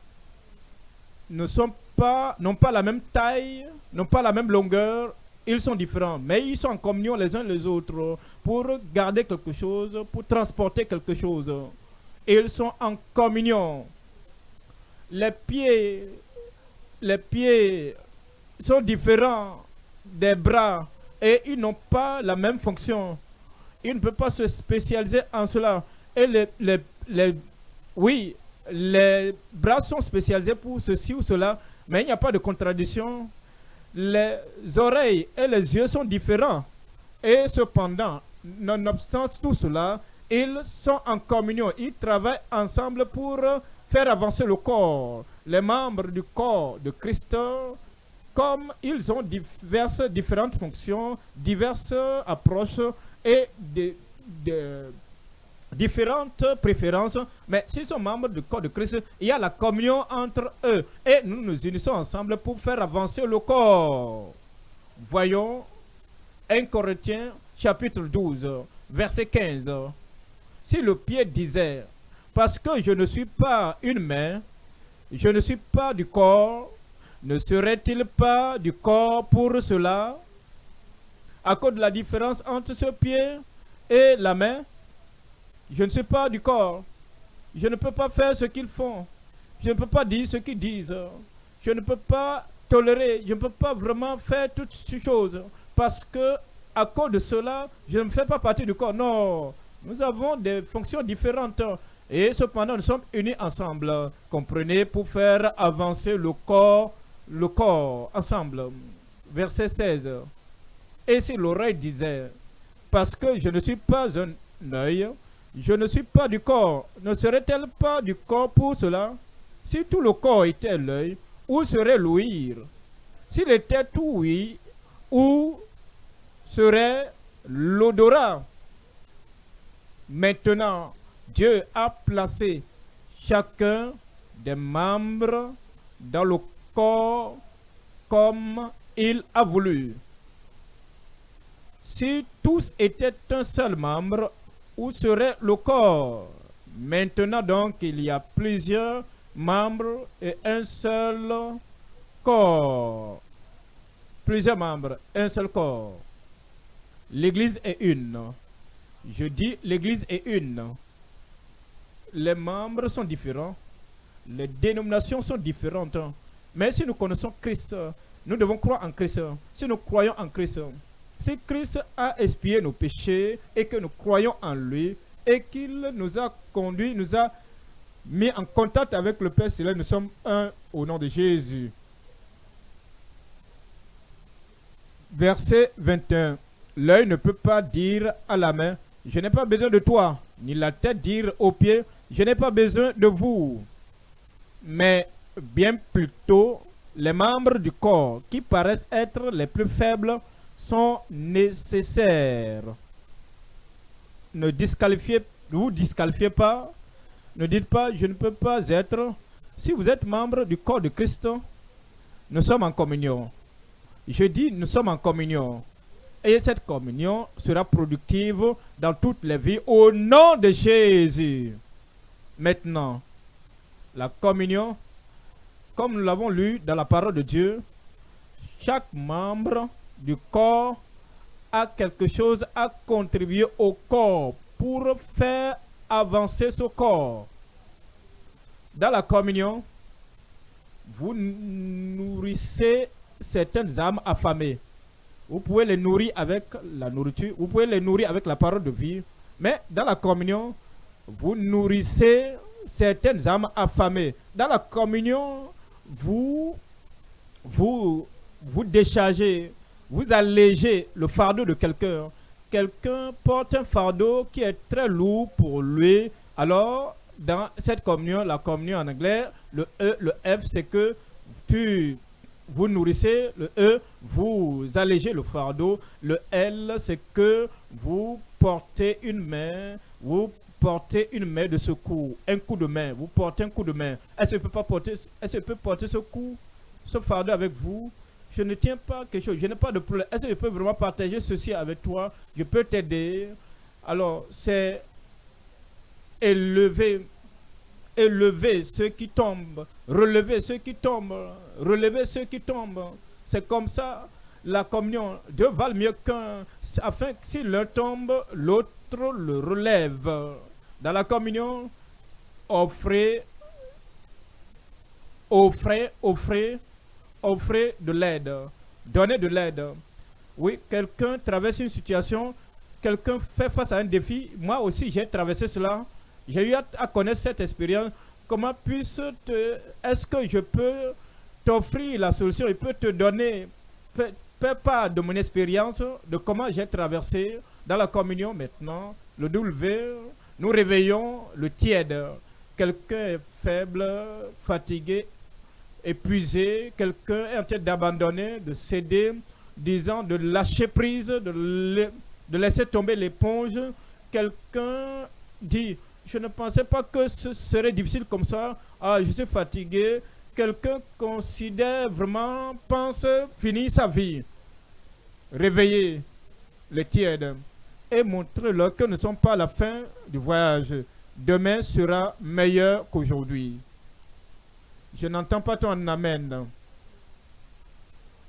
ne sont pas, n'ont pas la même taille, n'ont pas la même longueur, ils sont différents, mais ils sont en communion les uns les autres pour garder quelque chose, pour transporter quelque chose. Ils sont en communion les pieds, les pieds sont différents des bras et ils n'ont pas la même fonction. Ils ne peuvent pas se spécialiser en cela. Et les, les, les, oui, les bras sont spécialisés pour ceci ou cela, mais il n'y a pas de contradiction. Les oreilles et les yeux sont différents. Et cependant, nonobstant tout cela, ils sont en communion. Ils travaillent ensemble pour faire avancer le corps, les membres du corps de Christ, comme ils ont diverses différentes fonctions, diverses approches et des, différentes préférences, mais s'ils sont membres du corps de Christ, il y a la communion entre eux et nous nous unissons ensemble pour faire avancer le corps. Voyons 1 Corinthiens chapitre 12, verset 15. Si le pied disait parce que je ne suis pas une main, je ne suis pas du corps, ne serait-il pas du corps pour cela? À cause de la différence entre ce pied et la main, je ne suis pas du corps. Je ne peux pas faire ce qu'ils font. Je ne peux pas dire ce qu'ils disent. Je ne peux pas tolérer. Je ne peux pas vraiment faire toutes ces choses. Parce que à cause de cela, je ne fais pas partie du corps. Non, nous avons des fonctions différentes. Et cependant, nous sommes unis ensemble, comprenez, pour faire avancer le corps, le corps ensemble. Verset 16. Et si l'oreille disait, parce que je ne suis pas un œil, je ne suis pas du corps, ne serait-elle pas du corps pour cela? Si tout le corps était l'œil, où serait l'ouïr? S'il était tout oui, où serait l'odorat? Maintenant, Dieu a placé chacun des membres dans le corps comme il a voulu. Si tous étaient un seul membre, où serait le corps? Maintenant donc, il y a plusieurs membres et un seul corps. Plusieurs membres, un seul corps. L'Église est une. Je dis l'Église est une les membres sont différents, les dénominations sont différentes. Mais si nous connaissons Christ, nous devons croire en Christ. Si nous croyons en Christ, si Christ a expié nos péchés et que nous croyons en lui et qu'il nous a conduits, nous a mis en contact avec le Père Céleste. Nous sommes un au nom de Jésus. Verset 21. L'œil ne peut pas dire à la main, je n'ai pas besoin de toi, ni la tête dire aux pieds, je n'ai pas besoin de vous. Mais bien plutôt, les membres du corps qui paraissent être les plus faibles sont nécessaires. Ne disqualifiez, vous disqualifiez pas. Ne dites pas, je ne peux pas être. Si vous êtes membre du corps de Christ, nous sommes en communion. Je dis, nous sommes en communion. Et cette communion sera productive dans toutes les vies au nom de Jésus. Maintenant, la communion, comme nous l'avons lu dans la parole de Dieu, chaque membre du corps a quelque chose à contribuer au corps pour faire avancer ce corps. Dans la communion, vous nourrissez certaines âmes affamées. Vous pouvez les nourrir avec la nourriture, vous pouvez les nourrir avec la parole de vie. Mais dans la communion, vous nourrissez certaines âmes affamées. Dans la communion, vous, vous, vous déchargez, vous allégez le fardeau de quelqu'un. Quelqu'un porte un fardeau qui est très lourd pour lui. Alors, dans cette communion, la communion en anglais, le E, le F, c'est que tu vous nourrissez, le E, vous allégez le fardeau, le L, c'est que vous portez une main, vous portez une main de secours, un coup de main, vous portez un coup de main. Est-ce peut pas porter, est-ce peut porter ce coup, ce fardeau avec vous? Je ne tiens pas quelque chose, je n'ai pas de problème. Est-ce que je peux vraiment partager ceci avec toi? Je peux t'aider. Alors, c'est élever élever ceux qui tombent, relever ceux qui tombent, relever ceux qui tombent. C'est comme ça la communion. Deux valent mieux qu'un, afin que s'il leur tombe, l'autre le relève. Dans la communion, offrez, offrez, offrez, offrez de l'aide. Donnez de l'aide. Oui, quelqu'un traverse une situation, quelqu'un fait face à un défi. Moi aussi, j'ai traversé cela. J'ai eu à, connaître cette expérience. Comment puisse te... Est-ce que je peux t'offrir la solution? Je peux te donner... Fais pas de mon expérience, de comment j'ai traversé dans la communion maintenant. Le W, nous réveillons le tiède. Quelqu'un est faible, fatigué, épuisé. Quelqu'un est en train d'abandonner, de céder, disant de lâcher prise, de, laisser tomber l'éponge. Quelqu'un dit je ne pensais pas que ce serait difficile comme ça. Ah, je suis fatigué. Quelqu'un considère vraiment, pense finir sa vie. Réveiller les tièdes et montrer-leur que nous ne sommes pas à la fin du voyage. Demain sera meilleur qu'aujourd'hui. Je n'entends pas ton amène.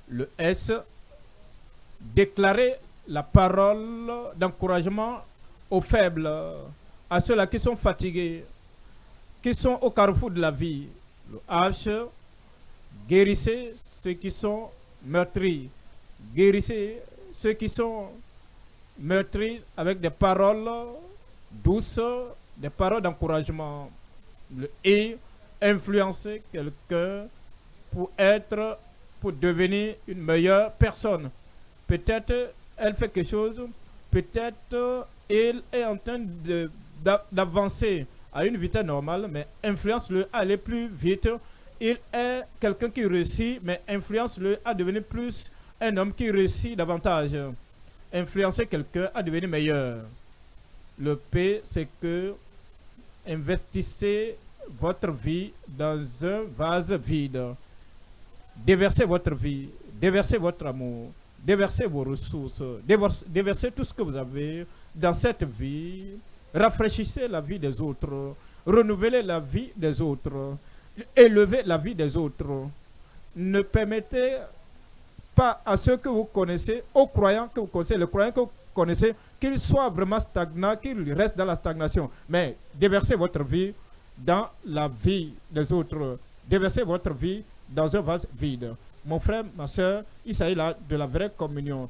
Le S, déclarer la parole d'encouragement aux faibles à ceux-là qui sont fatigués, qui sont au carrefour de la vie. Le H, guérissez ceux qui sont meurtris. Guérissez ceux qui sont meurtris avec des paroles douces, des paroles d'encouragement. Le et influencer quelqu'un pour être, pour devenir une meilleure personne. Peut-être elle fait quelque chose, peut-être elle est en train d'avancer à une vitesse normale, mais influence-le à aller plus vite. Il est quelqu'un qui réussit, mais influence-le à devenir plus un homme qui réussit davantage. Influencer quelqu'un à devenir meilleur. Le P, c'est que investissez votre vie dans un vase vide. Déversez votre vie, déversez votre amour, déversez vos ressources, déversez tout ce que vous avez dans cette vie Rafraîchissez la vie des autres. Renouvelez la vie des autres. Élevez la vie des autres. Ne permettez pas à ceux que vous connaissez, aux croyants que vous connaissez, les croyants que vous connaissez, qu'ils soient vraiment stagnants, qu'ils restent dans la stagnation. Mais déversez votre vie dans la vie des autres. Déversez votre vie dans un vase vide. Mon frère, ma soeur, il s'agit là de la vraie communion.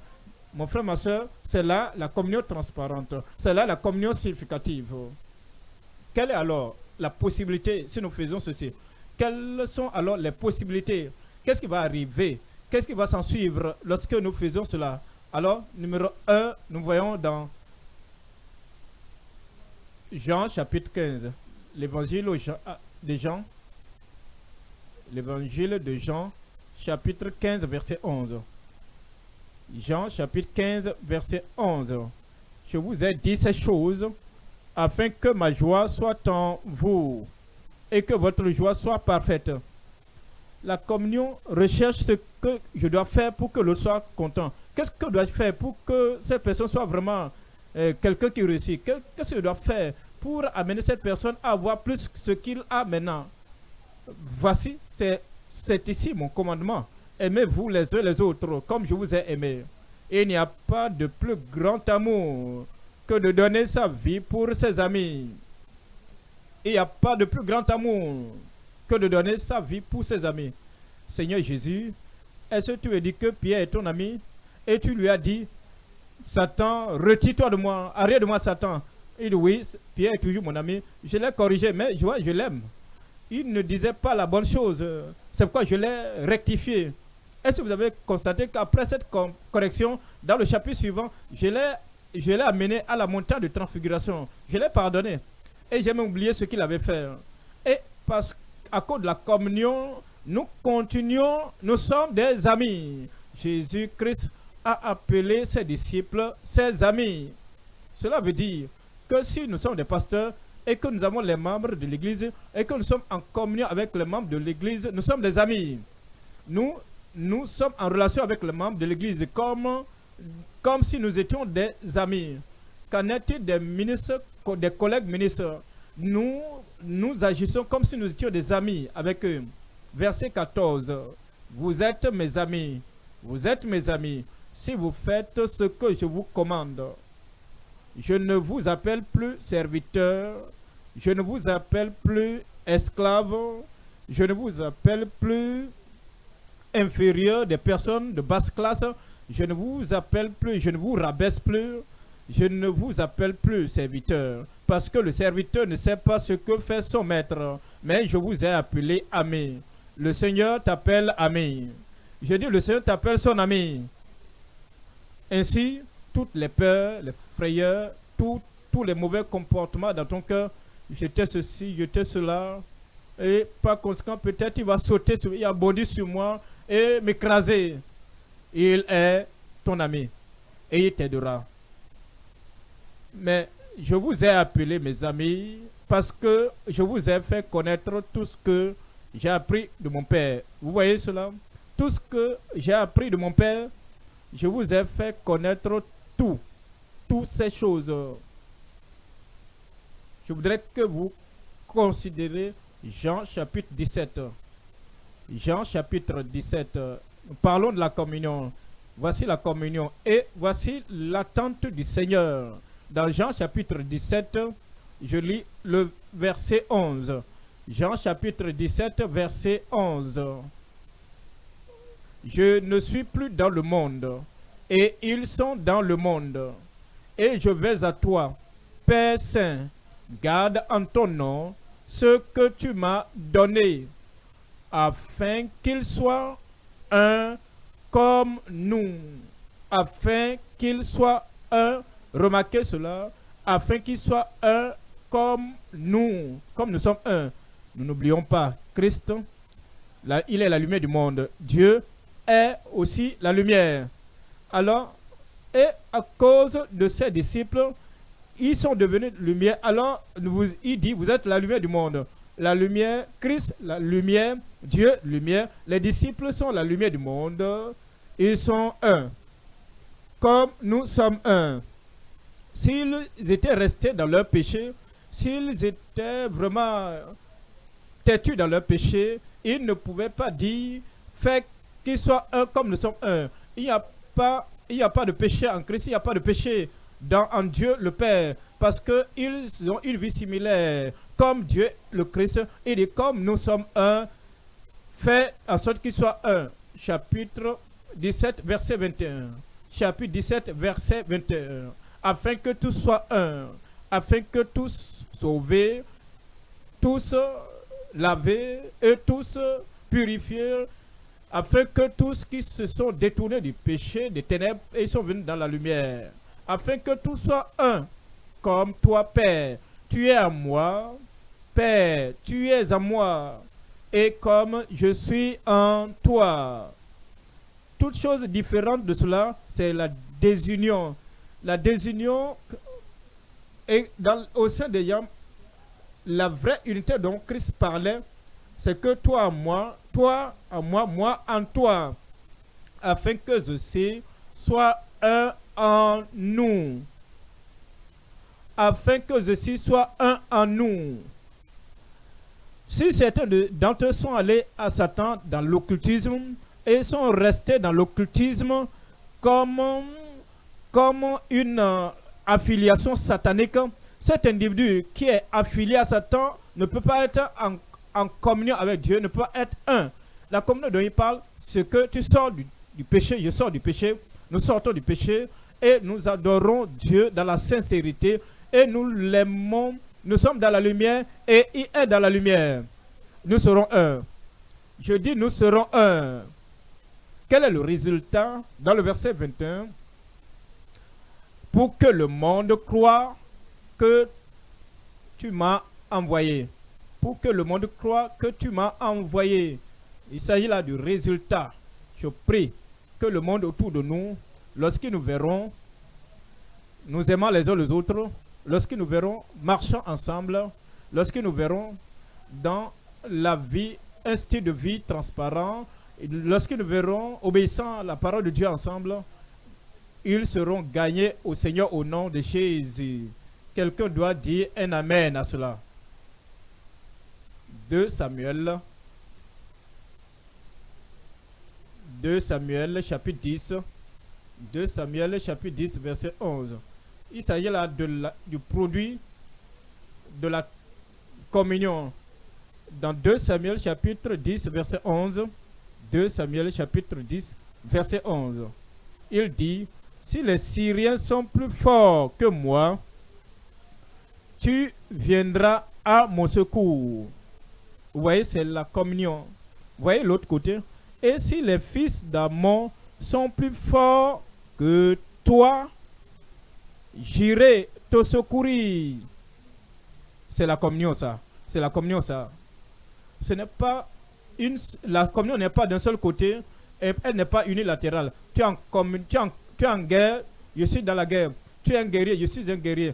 Mon frère, ma soeur, c'est là la communion transparente. C'est là la communion significative. Quelle est alors la possibilité si nous faisons ceci Quelles sont alors les possibilités? Qu'est-ce qui va arriver? Qu'est-ce qui va s'en suivre lorsque nous faisons cela? Alors, numéro 1, nous voyons dans Jean chapitre 15, l'évangile ah, de Jean, l'évangile de Jean chapitre 15, verset 11. Jean chapitre 15, verset 11. Je vous ai dit ces choses afin que ma joie soit en vous et que votre joie soit parfaite. La communion recherche ce que je dois faire pour que l'autre soit content. Qu'est-ce que je dois faire pour que cette personne soit vraiment euh, quelqu'un qui réussit? Qu'est-ce que je dois faire pour amener cette personne à avoir plus ce qu'il a maintenant Voici, c'est ici mon commandement. Aimez-vous les uns les autres comme je vous ai aimé. Il n'y a pas de plus grand amour que de donner sa vie pour ses amis. Il n'y a pas de plus grand amour que de donner sa vie pour ses amis. Seigneur Jésus, est-ce que tu as dit que Pierre est ton ami? Et tu lui as dit, Satan, retire-toi de moi, arrête de moi Satan. Il oui, Pierre est toujours mon ami. Je l'ai corrigé, mais je, je l'aime. Il ne disait pas la bonne chose. C'est pourquoi je l'ai rectifié. Est-ce que vous avez constaté qu'après cette correction, dans le chapitre suivant, je l'ai amené à la montagne de transfiguration? Je l'ai pardonné. Et j'ai même oublié ce qu'il avait fait. Et parce qu'à cause de la communion, nous continuons, nous sommes des amis. Jésus-Christ a appelé ses disciples ses amis. Cela veut dire que si nous sommes des pasteurs et que nous avons les membres de l'Église et que nous sommes en communion avec les membres de l'Église, nous sommes des amis. Nous nous sommes en relation avec les membres de l'Église comme, comme si nous étions des amis. Qu'en est-il des ministres, des collègues ministres? Nous, nous agissons comme si nous étions des amis avec eux. Verset 14. Vous êtes mes amis. Vous êtes mes amis si vous faites ce que je vous commande. Je ne vous appelle plus serviteur. Je ne vous appelle plus esclave. Je ne vous appelle plus inférieur, des personnes de basse classe, je ne vous appelle plus, je ne vous rabaisse plus, je ne vous appelle plus serviteur, parce que le serviteur ne sait pas ce que fait son maître, mais je vous ai appelé ami. Le Seigneur t'appelle ami. Je dis, le Seigneur t'appelle son ami. Ainsi, toutes les peurs, les tous les mauvais comportements dans ton cœur, j'étais ceci, j'étais cela, et par conséquent, peut-être il va sauter, sur, il a bondi sur moi, et m'écraser. Il est ton ami et il t'aidera. Mais je vous ai appelé mes amis parce que je vous ai fait connaître tout ce que j'ai appris de mon Père. Vous voyez cela? Tout ce que j'ai appris de mon Père, je vous ai fait connaître tout. Toutes ces choses. Je voudrais que vous considérez Jean chapitre 17. Jean chapitre 17. Parlons de la communion. Voici la communion et voici l'attente du Seigneur. Dans Jean chapitre 17, je lis le verset 11. Jean chapitre 17, verset 11. Je ne suis plus dans le monde, et ils sont dans le monde. Et je vais à toi, Père Saint, garde en ton nom ce que tu m'as donné afin qu'il soit un comme nous, afin qu'il soit un, remarquez cela, afin qu'il soit un comme nous, comme nous sommes un. Nous n'oublions pas, Christ, il est la lumière du monde. Dieu est aussi la lumière. Alors, et à cause de ses disciples, ils sont devenus lumière. Alors, il dit, vous êtes la lumière du monde la lumière, Christ, la lumière, Dieu, lumière. Les disciples sont la lumière du monde. Ils sont un. Comme nous sommes un. S'ils étaient restés dans leur péché, s'ils étaient vraiment têtus dans leur péché, ils ne pouvaient pas dire, fait qu'ils soient un comme nous sommes un. Il n'y a pas, il n'y a pas de péché en Christ, il n'y a pas de péché dans, en Dieu le Père, parce qu'ils ont une vie similaire comme Dieu, le Christ, il dit comme nous sommes un, fait en sorte qu'il soit un. Chapitre 17, verset 21. chapitre 17, verset 21. Afin que tous soient un, afin que tous sauvés, tous lavés et tous purifiés, afin que tous qui se sont détournés du péché, des ténèbres, et sont venus dans la lumière, afin que tous soient un, comme toi, Père, tu es à moi, Père, tu es à moi, et comme je suis en toi. Toute chose différente de cela, c'est la désunion. La désunion et dans, au sein de Yam, la vraie unité dont Christ parlait, c'est que toi à moi, toi à moi, moi en toi, afin que ceci soit un en nous. Afin que ceci soit un en nous. Si certains d'entre eux sont allés à Satan dans l'occultisme et sont restés dans l'occultisme comme, comme une euh, affiliation satanique, cet individu qui est affilié à Satan ne peut pas être en, en communion avec Dieu, ne peut être un. La communion dont il parle, c'est que tu sors du, du péché, je sors du péché, nous sortons du péché et nous adorons Dieu dans la sincérité et nous l'aimons nous sommes dans la lumière et il est dans la lumière. Nous serons un. Je dis nous serons un. Quel est le résultat dans le verset 21 Pour que le monde croit que tu m'as envoyé. Pour que le monde croit que tu m'as envoyé. Il s'agit là du résultat. Je prie que le monde autour de nous, lorsqu'ils nous verront, nous aimant les uns les autres, lorsque nous verrons marchant ensemble, lorsque nous verrons dans la vie un style de vie transparent, lorsque nous verrons obéissant à la parole de Dieu ensemble, ils seront gagnés au Seigneur au nom de Jésus. Quelqu'un doit dire un Amen à cela. 2 Samuel. 2 Samuel chapitre 10 2 Samuel chapitre 10 verset 11 il s'agit là de du produit de la communion. Dans 2 Samuel chapitre 10 verset 11, 2 Samuel chapitre 10 verset 11, il dit, si les Syriens sont plus forts que moi, tu viendras à mon secours. Vous voyez, c'est la communion. Vous voyez l'autre côté. Et si les fils d'Amon sont plus forts que toi, j'irai te secourir. C'est la communion, ça. C'est la communion, ça. Ce n'est pas une, la communion n'est pas d'un seul côté, et elle n'est pas unilatérale. Tu es, en, tu, tu es en guerre, je suis dans la guerre. Tu es un guerrier, je suis un guerrier.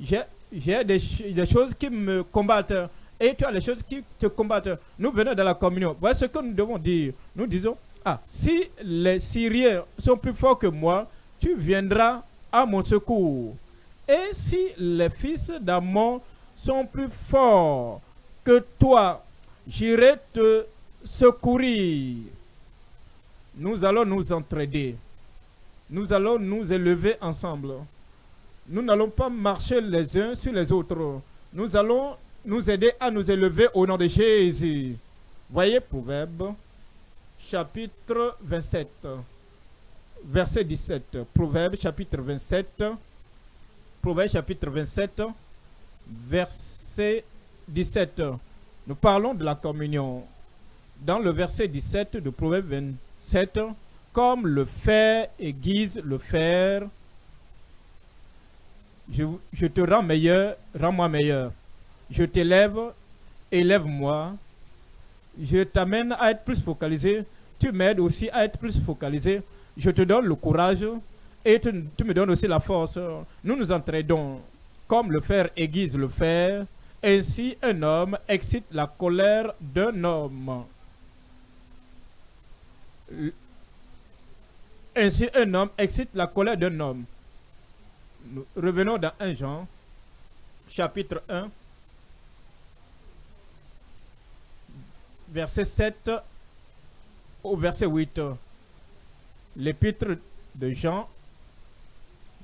J'ai des, des choses qui me combattent et tu as les choses qui te combattent. Nous venons de la communion. Voilà ce que nous devons dire. Nous disons, ah, si les Syriens sont plus forts que moi, tu viendras à mon secours. Et si les fils d'Amon sont plus forts que toi, j'irai te secourir. Nous allons nous entraider. Nous allons nous élever ensemble. Nous n'allons pas marcher les uns sur les autres. Nous allons nous aider à nous élever au nom de Jésus. Voyez Proverbe, chapitre 27 verset 17. Proverbe chapitre 27. Proverbe chapitre 27, verset 17. Nous parlons de la communion. Dans le verset 17 de Proverbe 27, comme le fer aiguise le fer, je, je te rends meilleur, rends-moi meilleur. Je t'élève, élève-moi. Je t'amène à être plus focalisé. Tu m'aides aussi à être plus focalisé je te donne le courage et tu, me donnes aussi la force. Nous nous entraidons comme le fer aiguise le fer, ainsi un homme excite la colère d'un homme. Ainsi un homme excite la colère d'un homme. Revenons dans 1 Jean, chapitre 1, verset 7 au verset 8 l'épître de Jean,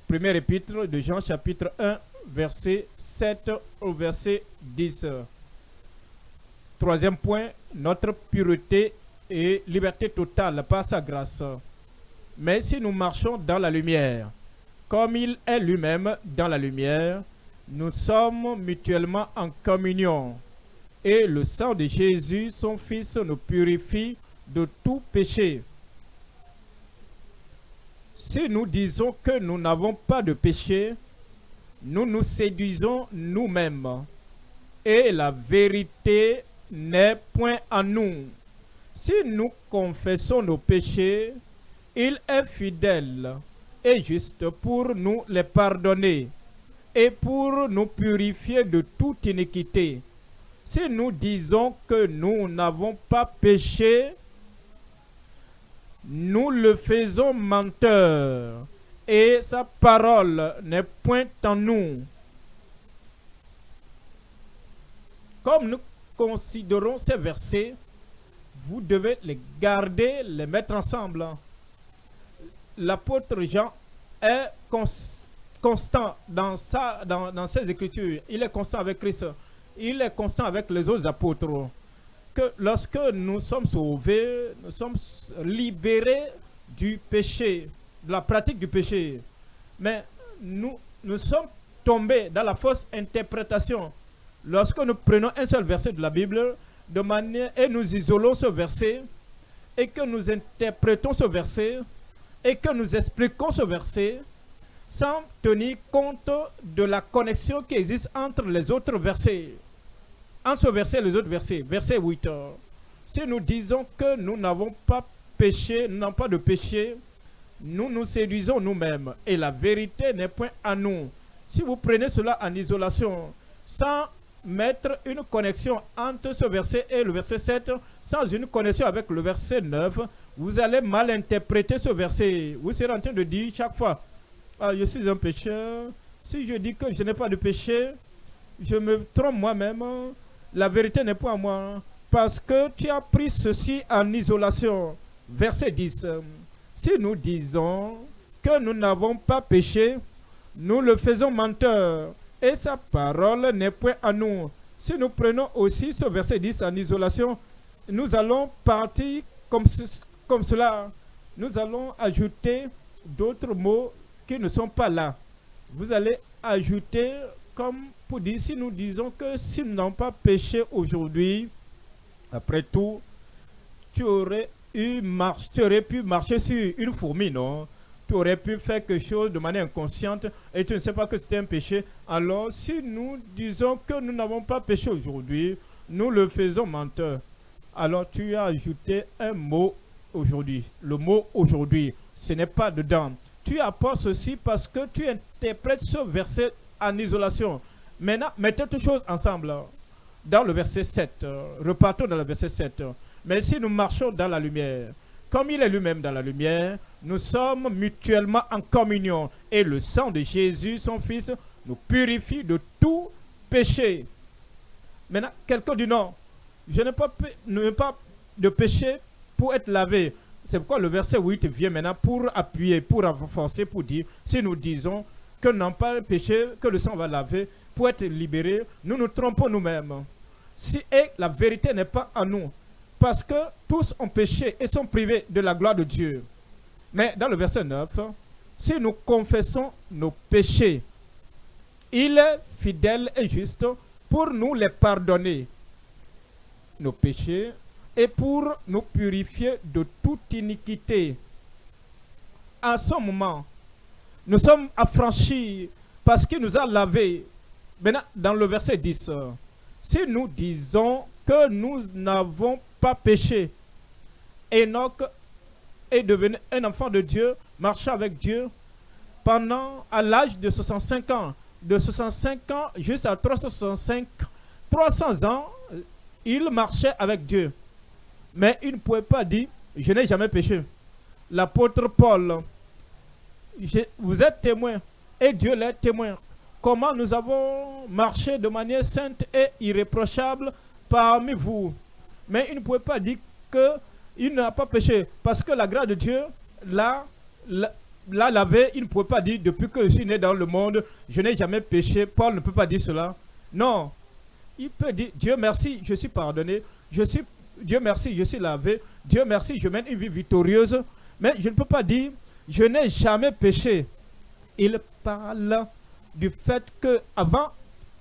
première épître de Jean chapitre 1, verset 7 au verset 10. Troisième point, notre pureté et liberté totale par sa grâce. Mais si nous marchons dans la lumière, comme il est lui-même dans la lumière, nous sommes mutuellement en communion. Et le sang de Jésus, son Fils, nous purifie de tout péché. Si nous disons que nous n'avons pas de péché, nous nous séduisons nous-mêmes. Et la vérité n'est point en nous. Si nous confessons nos péchés, il est fidèle et juste pour nous les pardonner et pour nous purifier de toute iniquité. Si nous disons que nous n'avons pas péché, nous le faisons menteur et sa parole n'est point en nous. Comme nous considérons ces versets, vous devez les garder, les mettre ensemble. L'apôtre Jean est constant dans, dans ses écritures. Il est constant avec Christ. Il est constant avec les autres apôtres. Que lorsque nous sommes sauvés, nous sommes libérés du péché, de la pratique du péché. Mais nous, nous sommes tombés dans la fausse interprétation. Lorsque nous prenons un seul verset de la Bible, de manière, et nous isolons ce verset, et que nous interprétons ce verset, et que nous expliquons ce verset, sans tenir compte de la connexion qui existe entre les autres versets. Entre ce verset et les autres versets. Verset 8. Si nous disons que nous n'avons pas péché, nous n'avons pas de péché, nous nous séduisons nous-mêmes et la vérité n'est point à nous. Si vous prenez cela en isolation, sans mettre une connexion entre ce verset et le verset 7, sans une connexion avec le verset 9, vous allez mal interpréter ce verset. Vous serez en train de dire chaque fois, ah, je suis un pécheur. Si je dis que je n'ai pas de péché, je me trompe moi-même. La vérité n'est pas à moi. Parce que tu as pris ceci en isolation. Verset 10. Si nous disons que nous n'avons pas péché, nous le faisons menteur et sa parole n'est point à nous. Si nous prenons aussi ce verset 10 en isolation, nous allons partir comme, comme cela. Nous allons ajouter d'autres mots qui ne sont pas là. Vous allez ajouter comme pour dire, si nous disons que si nous n'avons pas péché aujourd'hui, après tout, tu aurais tu aurais pu marcher sur une fourmi, non? Tu aurais pu faire quelque chose de manière inconsciente et tu ne sais pas que c'était un péché. Alors, si nous disons que nous n'avons pas péché aujourd'hui, nous le faisons menteur. Alors, tu as ajouté un mot aujourd'hui. Le mot aujourd'hui, ce n'est pas dedans. Tu apportes ceci parce que tu interprètes ce verset en isolation. Maintenant, mettez toutes choses ensemble. Dans le verset 7, repartons dans le verset 7. Mais si nous marchons dans la lumière, comme il est lui-même dans la lumière, nous sommes mutuellement en communion. Et le sang de Jésus, son Fils, nous purifie de tout péché. Maintenant, quelqu'un dit non, je n'ai pas, pas de péché pour être lavé. C'est pourquoi le verset 8 vient maintenant pour appuyer, pour renforcer, pour dire, si nous disons que non pas péché, que le sang va laver, pour être libéré, nous nous trompons nous-mêmes. Si et la vérité n'est pas en nous, parce que tous ont péché et sont privés de la gloire de Dieu. Mais dans le verset 9, si nous confessons nos péchés, il est fidèle et juste pour nous les pardonner, nos péchés, et pour nous purifier de toute iniquité. À ce moment, nous sommes affranchis parce qu'il nous a lavés. Maintenant, dans le verset 10, si nous disons que nous n'avons pas péché. Enoch est devenu un enfant de Dieu, marchait avec Dieu pendant, à l'âge de 65 ans. De 65 ans jusqu'à 365, 300 ans, il marchait avec Dieu. Mais il ne pouvait pas dire, je n'ai jamais péché. L'apôtre Paul, vous êtes témoin, et Dieu l'est témoin. Comment nous avons marché de manière sainte et irréprochable parmi vous mais il ne pouvait pas dire qu'il n'a pas péché. Parce que la grâce de Dieu l'a lavé. Il ne pouvait pas dire depuis que je suis né dans le monde, je n'ai jamais péché. Paul ne peut pas dire cela. Non. Il peut dire Dieu merci, je suis pardonné. Dieu merci, je suis lavé. Dieu merci, je mène une vie victorieuse. Mais je ne peux pas dire je n'ai jamais péché. Il parle du fait que avant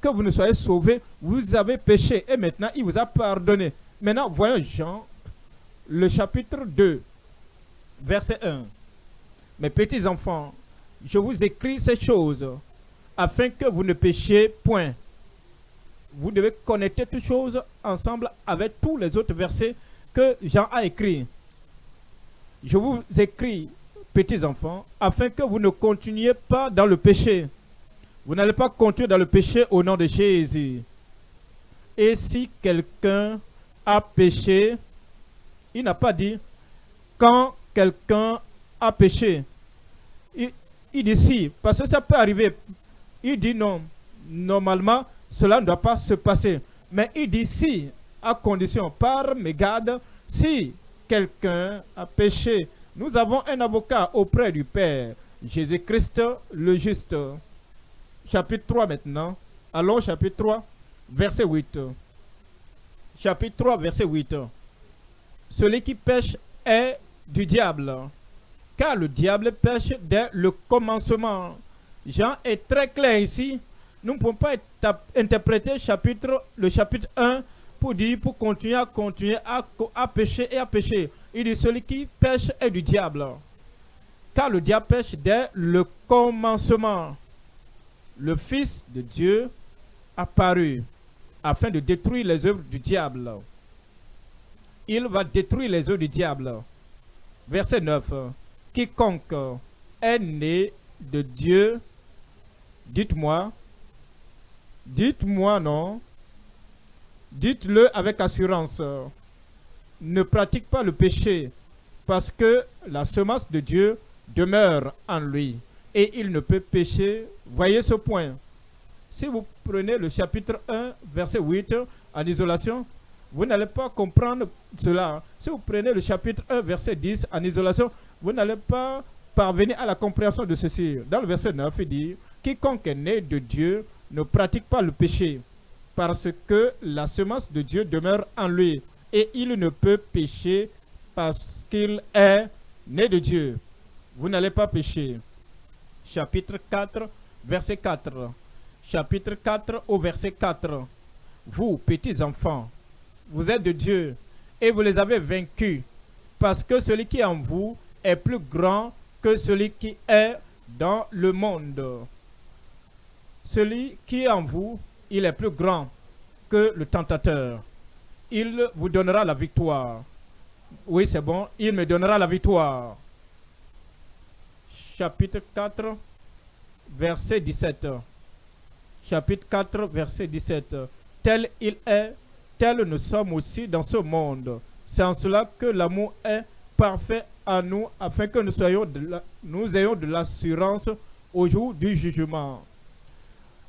que vous ne soyez sauvés, vous avez péché et maintenant il vous a pardonné. Maintenant, voyons Jean, le chapitre 2, verset 1. Mes petits enfants, je vous écris ces choses afin que vous ne péchiez point. Vous devez connecter toutes choses ensemble avec tous les autres versets que Jean a écrits. Je vous écris, petits enfants, afin que vous ne continuiez pas dans le péché. Vous n'allez pas continuer dans le péché au nom de Jésus. Et si quelqu'un a péché, il n'a pas dit quand quelqu'un a péché. Il, dit si, parce que ça peut arriver. Il dit non. Normalement, cela ne doit pas se passer. Mais il dit si, à condition, par mégarde, si quelqu'un a péché, nous avons un avocat auprès du Père, Jésus-Christ le juste. Chapitre 3 maintenant. Allons, chapitre 3, verset 8. Chapitre 3, verset 8. Celui qui pêche est du diable, car le diable pêche dès le commencement. Jean est très clair ici. Nous ne pouvons pas interpréter le chapitre 1 pour dire, pour continuer à continuer à, à et à pécher. Il dit, celui qui pêche est du diable. Car le diable pêche dès le commencement. Le Fils de Dieu apparu afin de détruire les œuvres du diable. Il va détruire les œuvres du diable. Verset 9. Quiconque est né de Dieu, dites-moi, dites-moi non, dites-le avec assurance, ne pratique pas le péché, parce que la semence de Dieu demeure en lui, et il ne peut pécher. Voyez ce point. Si vous prenez le chapitre 1, verset 8, en isolation, vous n'allez pas comprendre cela. Si vous prenez le chapitre 1, verset 10, en isolation, vous n'allez pas parvenir à la compréhension de ceci. Dans le verset 9, il dit, quiconque est né de Dieu ne pratique pas le péché, parce que la semence de Dieu demeure en lui, et il ne peut pécher parce qu'il est né de Dieu. Vous n'allez pas pécher. Chapitre 4, verset 4 chapitre 4 au verset 4. Vous, petits enfants, vous êtes de Dieu et vous les avez vaincus, parce que celui qui est en vous est plus grand que celui qui est dans le monde. Celui qui est en vous, il est plus grand que le tentateur. Il vous donnera la victoire. Oui, c'est bon, il me donnera la victoire. Chapitre 4, verset 17 chapitre 4, verset 17. Tel il est, tel nous sommes aussi dans ce monde. C'est en cela que l'amour est parfait à nous, afin que nous, soyons nous ayons de l'assurance au jour du jugement.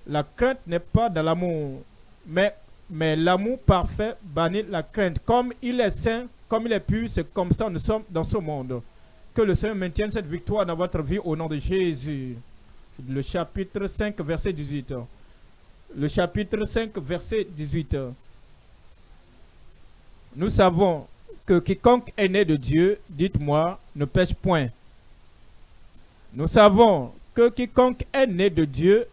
La crainte n'est pas dans l'amour, mais, mais l'amour parfait bannit la crainte. Comme il est saint, comme il est pur, c'est comme ça nous sommes dans ce monde. Que le Seigneur maintienne cette victoire dans votre vie au nom de Jésus. Le chapitre 5, verset 18 le chapitre 5, verset 18. Nous savons que quiconque est né de Dieu, dites-moi, ne pêche point. Nous savons que quiconque est né de Dieu,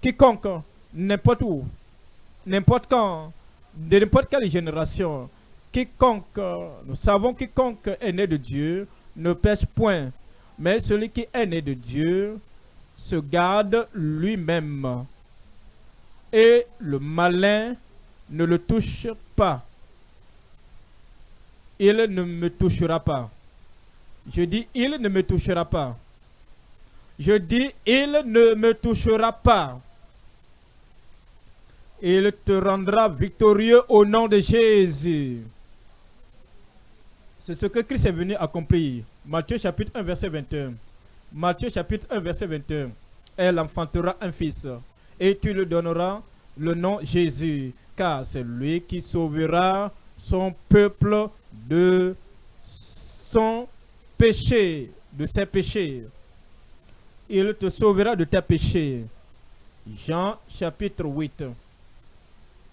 quiconque, n'importe où, n'importe quand, de n'importe quelle génération, quiconque, nous savons quiconque est né de Dieu, ne pêche point. Mais celui qui est né de Dieu se garde lui-même et le malin ne le touche pas. Il ne me touchera pas. Je dis, il ne me touchera pas. Je dis, il ne me touchera pas. Il te rendra victorieux au nom de Jésus. C'est ce que Christ est venu accomplir. Matthieu chapitre 1, verset 21. Matthieu chapitre 1, verset 21. Elle enfantera un fils et tu lui donneras le nom Jésus, car c'est lui qui sauvera son peuple de son péché, de ses péchés. Il te sauvera de tes péchés. Jean chapitre 8,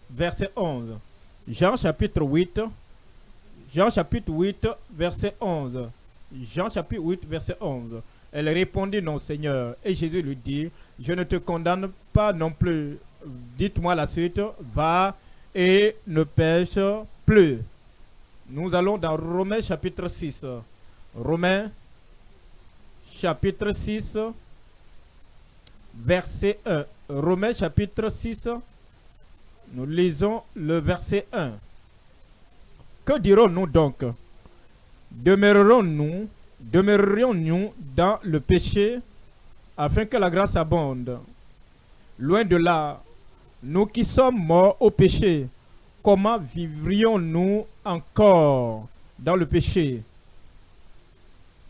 verset 11. Jean chapitre 8, Jean chapitre 8, verset 11. Jean chapitre 8, verset 11. Elle répondit, non Seigneur. Et Jésus lui dit, je ne te condamne pas non plus. Dites-moi la suite, va et ne pêche plus. Nous allons dans Romains chapitre 6. Romains chapitre 6, verset 1. Romains chapitre 6, nous lisons le verset 1. Que dirons-nous donc? Demeurerons-nous, demeurerions-nous dans le péché afin que la grâce abonde? Loin de là, nous qui sommes morts au péché, comment vivrions-nous encore dans le péché?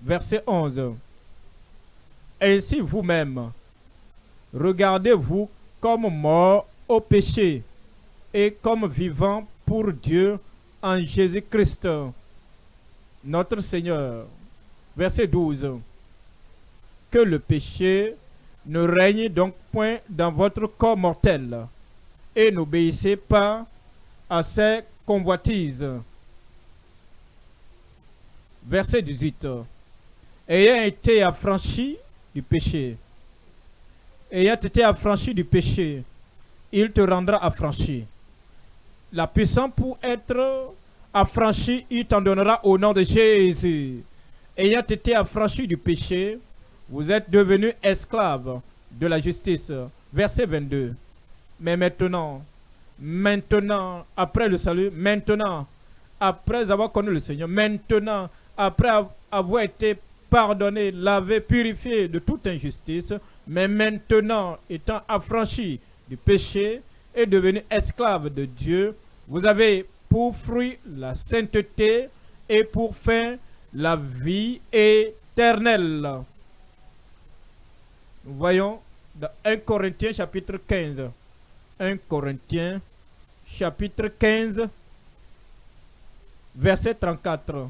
Verset 11. Ainsi vous-même, regardez-vous comme morts au péché et comme vivants pour Dieu en Jésus-Christ, notre Seigneur. Verset 12. Que le péché ne règne donc point dans votre corps mortel et n'obéissez pas à ses convoitises. Verset 18. Ayant été affranchi du péché, ayant été affranchi du péché, il te rendra affranchi. La puissance pour être affranchi, il t'en donnera au nom de Jésus. Ayant été affranchi du péché, vous êtes devenus esclaves de la justice. Verset 22. Mais maintenant, maintenant, après le salut, maintenant, après avoir connu le Seigneur, maintenant, après avoir été pardonné, lavé, purifié de toute injustice, mais maintenant, étant affranchi du péché et devenu esclave de Dieu, vous avez pour fruit la sainteté et pour fin la vie éternelle. Voyons dans 1 Corinthiens chapitre 15. 1 Corinthiens chapitre 15, verset 34.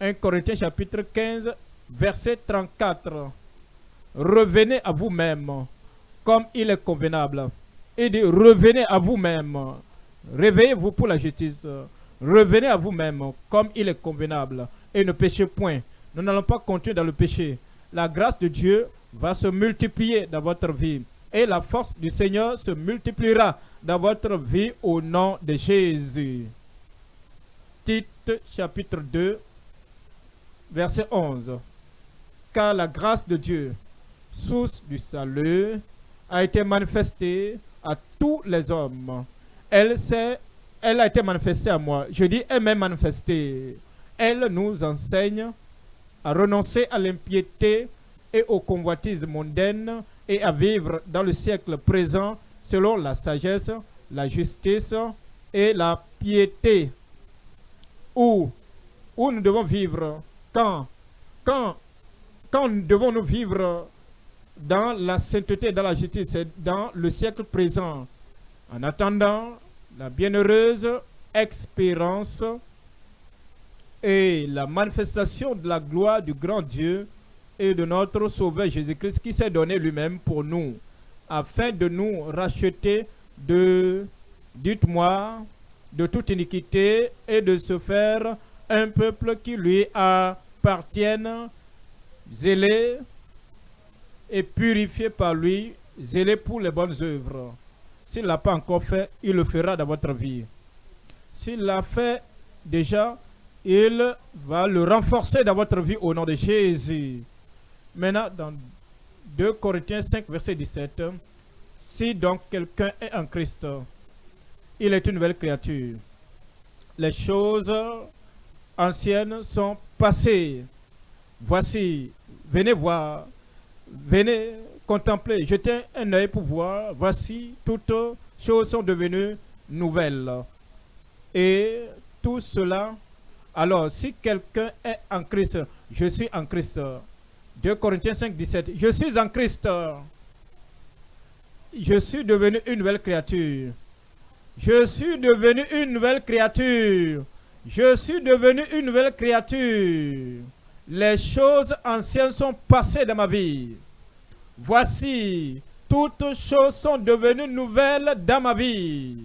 1 Corinthiens chapitre 15, verset 34. Revenez à vous-même comme il est convenable. Et dit, revenez à vous-même. Réveillez-vous pour la justice. Revenez à vous-même comme il est convenable. Et ne péchez point. Nous n'allons pas continuer dans le péché. La grâce de Dieu va se multiplier dans votre vie. Et la force du Seigneur se multipliera dans votre vie au nom de Jésus. Tite chapitre 2, verset 11. Car la grâce de Dieu, source du salut, a été manifestée à tous les hommes. Elle, elle a été manifestée à moi. Je dis, elle m'est manifestée. Elle nous enseigne à renoncer à l'impiété et aux convoitises mondaines et à vivre dans le siècle présent selon la sagesse, la justice et la piété. Où, où nous devons vivre quand, quand, quand devons-nous vivre dans la sainteté, dans la justice, dans le siècle présent, en attendant la bienheureuse expérience et la manifestation de la gloire du grand Dieu et de notre Sauveur Jésus-Christ qui s'est donné lui-même pour nous, afin de nous racheter de, dites-moi, de toute iniquité et de se faire un peuple qui lui appartienne, zélé et purifié par lui, zélé pour les bonnes œuvres. S'il ne l'a pas encore fait, il le fera dans votre vie. S'il l'a fait déjà, il va le renforcer dans votre vie au nom de Jésus. Maintenant, dans 2 Corinthiens 5, verset 17, si donc quelqu'un est en Christ, il est une nouvelle créature. Les choses anciennes sont passées. Voici, venez voir, venez contempler, jetez un œil pour voir. Voici, toutes choses sont devenues nouvelles. Et tout cela, alors si quelqu'un est en Christ, je suis en Christ. 2 Corinthiens 5, 17. Je suis en Christ. Je suis devenu une nouvelle créature. Je suis devenu une nouvelle créature. Je suis devenu une nouvelle créature. Les choses anciennes sont passées dans ma vie. Voici, toutes choses sont devenues nouvelles dans ma vie.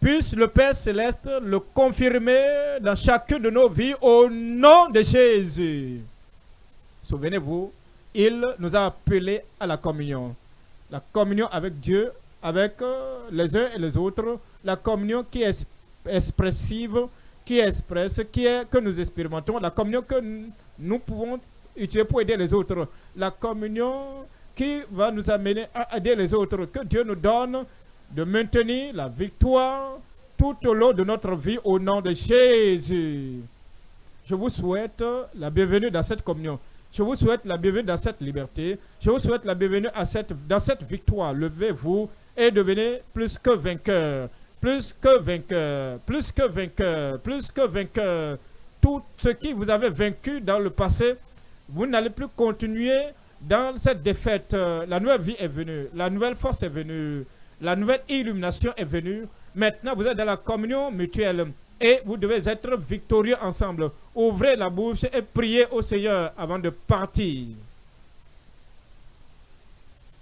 Puisse le Père Céleste le confirmer dans chacune de nos vies au nom de Jésus. Souvenez-vous, il nous a appelés à la communion. La communion avec Dieu, avec euh, les uns et les autres. La communion qui est expressive, qui expresse, qui que nous expérimentons. La communion que nous pouvons utiliser pour aider les autres. La communion qui va nous amener à aider les autres. Que Dieu nous donne de maintenir la victoire tout au long de notre vie au nom de Jésus. Je vous souhaite la bienvenue dans cette communion. Je vous souhaite la bienvenue dans cette liberté. Je vous souhaite la bienvenue à cette, dans cette victoire. Levez-vous et devenez plus que vainqueur. Plus que vainqueur. Plus que vainqueur. Plus que vainqueur. Tout ce qui vous avez vaincu dans le passé, vous n'allez plus continuer dans cette défaite. La nouvelle vie est venue. La nouvelle force est venue. La nouvelle illumination est venue. Maintenant, vous êtes dans la communion mutuelle et vous devez être victorieux ensemble. Ouvrez la bouche et priez au Seigneur avant de partir.